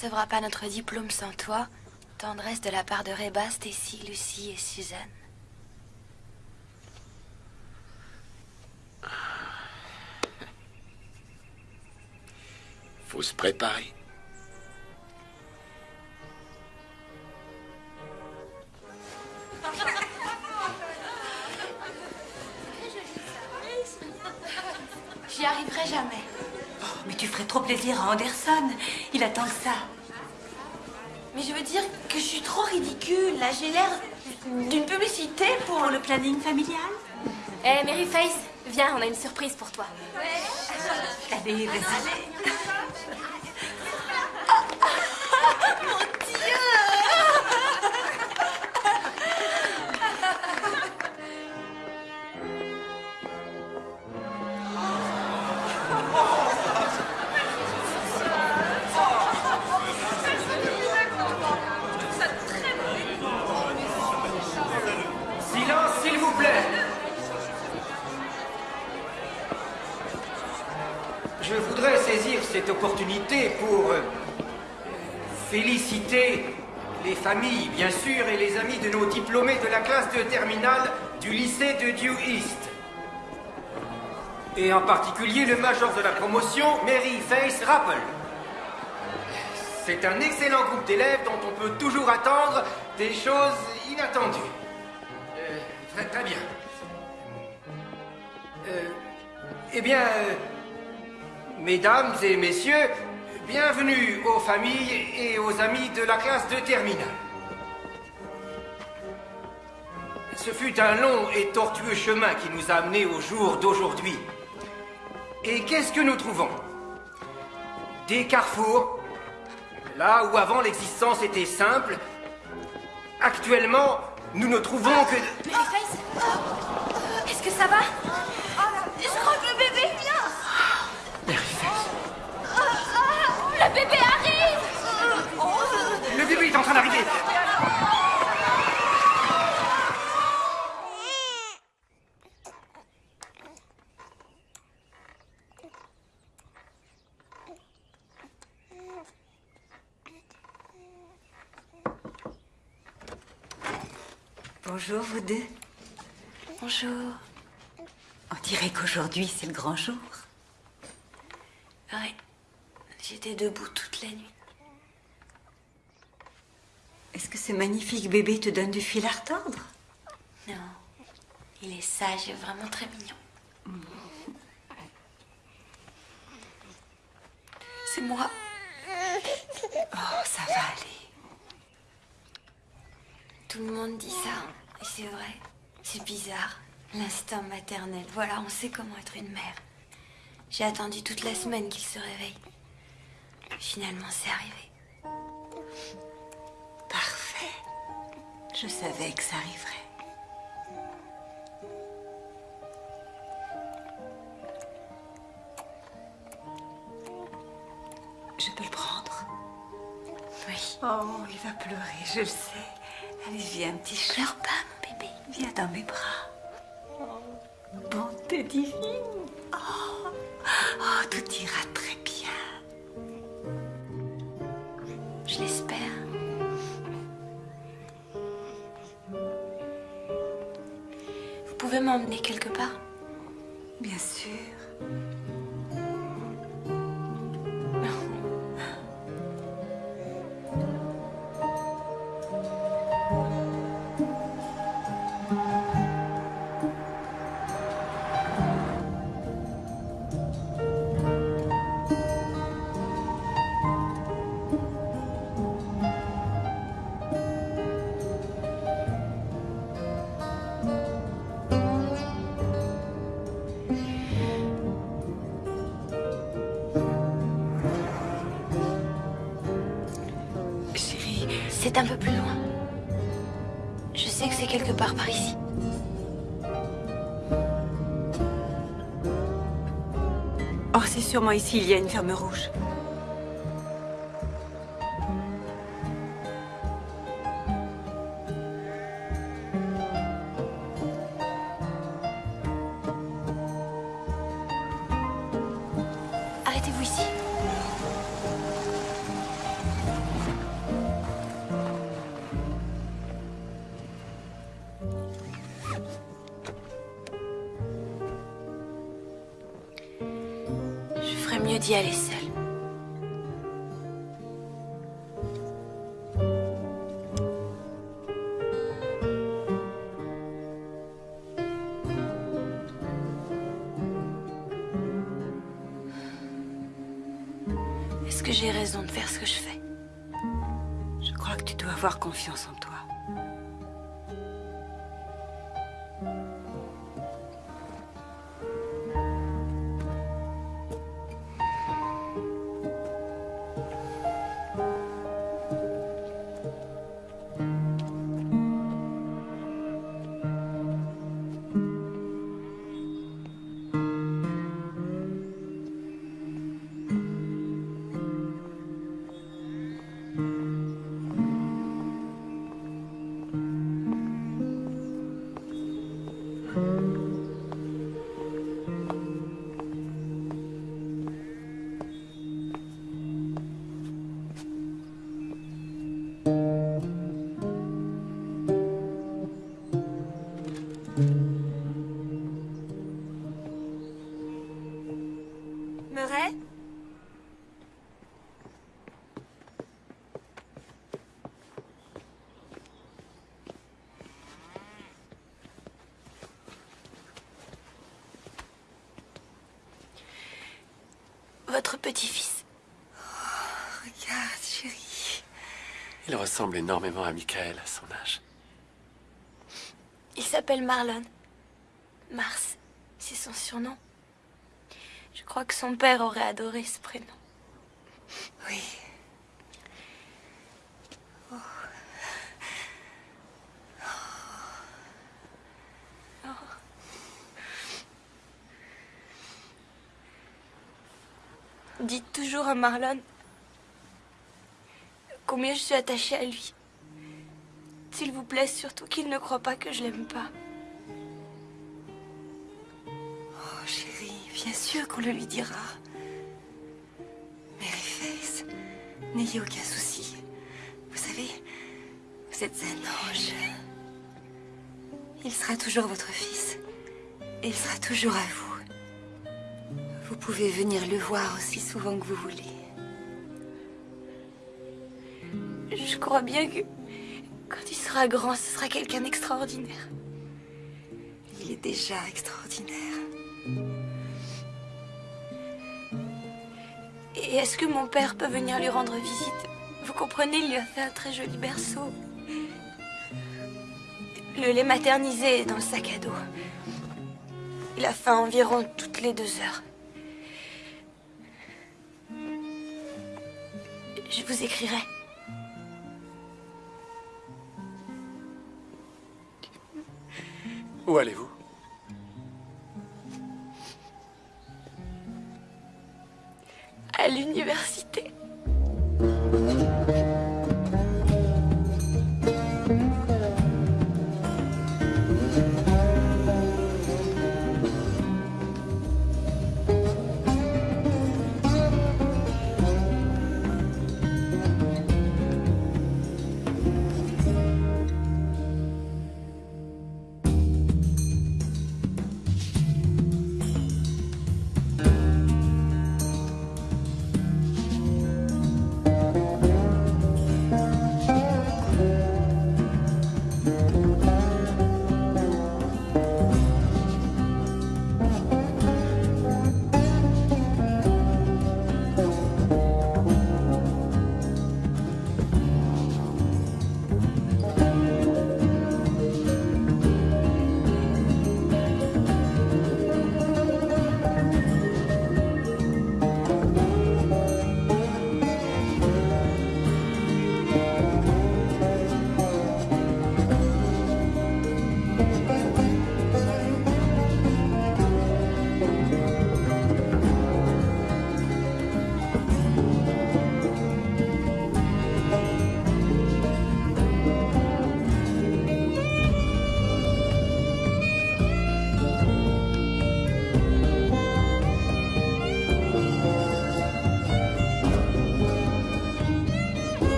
Recevra pas notre diplôme sans toi. Tendresse de la part de Reba, Stacy, Lucie et Suzanne. Faut se préparer. Plaisir à Anderson. Il attend que ça. Mais je veux dire que je suis trop ridicule. Là, j'ai l'air d'une publicité pour... le planning familial Eh, Mary Face, viens, on a une surprise pour toi. Allez, vas-y. Cette opportunité pour euh, féliciter les familles, bien sûr, et les amis de nos diplômés de la classe de terminale du lycée de Dew East. Et en particulier le major de la promotion, Mary Face Rappel. C'est un excellent groupe d'élèves dont on peut toujours attendre des choses inattendues. Euh, très, très bien. Euh, eh bien, mesdames et messieurs, bienvenue aux familles et aux amis de la classe de terminale. Ce fut un long et tortueux chemin qui nous a amenés au jour d'aujourd'hui. Et qu'est-ce que nous trouvons? Des carrefours, là où avant l'existence était simple. Actuellement, nous ne trouvons que... de- Mary Face Est-ce que ça va? Bonjour, vous deux. Bonjour. On dirait qu'aujourd'hui, c'est le grand jour. Ouais. J'étais debout toute la nuit. Est-ce que ce magnifique bébé te donne du fil à retordre? Non. Il est sage et vraiment très mignon. C'est moi. Oh, ça va aller. Tout le monde dit ça. Et c'est vrai. C'est bizarre. L'instinct maternel. Voilà, on sait comment être une mère. J'ai attendu toute la semaine qu'il se réveille. Finalement, c'est arrivé. Je savais que ça arriverait. Je peux le prendre Oui. Oh, il va pleurer, je le sais. Allez, viens, petit chat. Pleure pas, mon bébé. Viens dans mes bras. Oh, bonté divine. Oh, oh, tout ira très m'emmener quelque part Bien sûr. Sûrement ici, il y a une ferme rouge? Petit-fils. regarde, chérie. Il ressemble énormément à Michael à son âge. Il s'appelle Marlon. Mars, c'est son surnom. Je crois que son père aurait adoré ce prénom. Oui. Dites toujours à Marlon combien je suis attachée à lui. S'il vous plaît, surtout qu'il ne croit pas que je l'aime pas. Oh, chérie, bien sûr qu'on le lui dira. Mary Face, n'ayez aucun souci. Vous savez, vous êtes un ange. Il sera toujours votre fils. Et il sera toujours à vous. Vous pouvez venir le voir aussi souvent que vous voulez. Je crois bien que quand il sera grand, ce sera quelqu'un d'extraordinaire. Il est déjà extraordinaire. Et est-ce que mon père peut venir lui rendre visite? Vous comprenez, il lui a fait un très joli berceau. Le lait maternisé est dans le sac à dos. Il a faim environ toutes les deux heures. Je vous écrirai. Où allez-vous?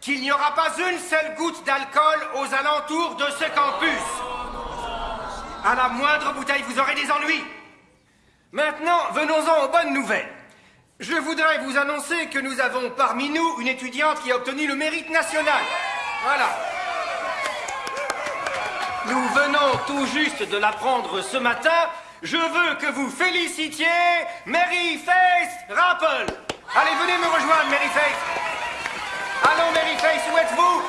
Qu'il n'y aura pas une seule goutte d'alcool aux alentours de ce campus. À la moindre bouteille, vous aurez des ennuis. Maintenant, venons-en aux bonnes nouvelles. Je voudrais vous annoncer que nous avons parmi nous une étudiante qui a obtenu le mérite national. Voilà. Nous venons tout juste de l'apprendre ce matin. Je veux que vous félicitiez Mary Face Rapple. Allez, venez me rejoindre, Mary Face. Allons, Mary Face, où êtes-vous?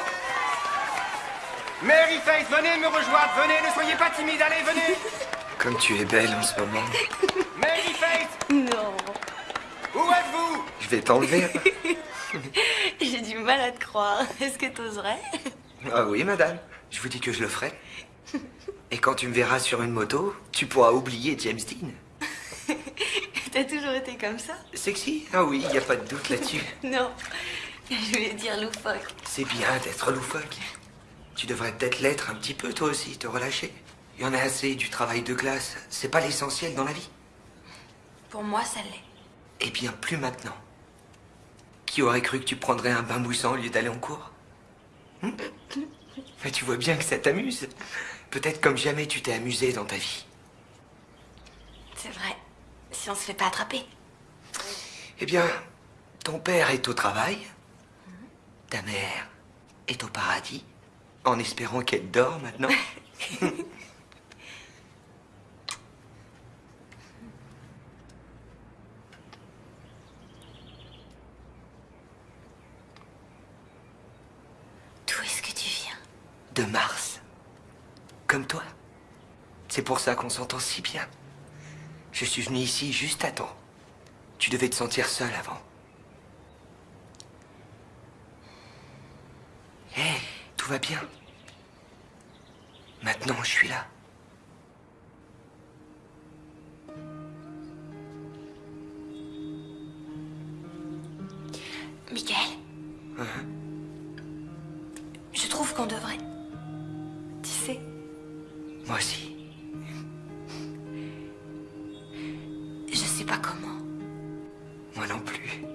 Mary Face, venez me rejoindre, venez, ne soyez pas timide, allez, venez. <laughs> Comme tu es belle en ce moment. Mary Face, Non. où êtes-vous? Je vais t'enlever. <laughs> J'ai du mal à te croire. Est-ce que t'oserais? Ah oui, madame. Je vous dis que je le ferai. Et quand tu me verras sur une moto, tu pourras oublier James Dean. <laughs> T'as toujours été comme ça? Sexy? Ah oui, il n'y a pas de doute là-dessus. Non. <laughs> Je voulais dire loufoque. C'est bien d'être loufoque. Tu devrais peut-être l'être un petit peu toi aussi, te relâcher. Il y en a assez du travail de classe. C'est pas l'essentiel dans la vie. Pour moi, ça l'est. Eh bien, plus maintenant. Qui aurait cru que tu prendrais un bain moussant au lieu d'aller en cours? Mais tu vois bien que ça t'amuse. Peut-être comme jamais tu t'es amusé dans ta vie. C'est vrai. Si on se fait pas attraper. Eh bien, ton père est au travail. Ta mère est au paradis. En espérant qu'elle dort maintenant. <laughs> D'où est-ce que tu viens? De Mars. Comme toi. C'est pour ça qu'on s'entend si bien. Je suis venu ici juste à temps. Tu devais te sentir seul avant. Hé, tout va bien. Maintenant, je suis là. Michael Hein Je trouve qu'on devrait. Tu sais, Moi aussi. je sais pas comment. Moi non plus.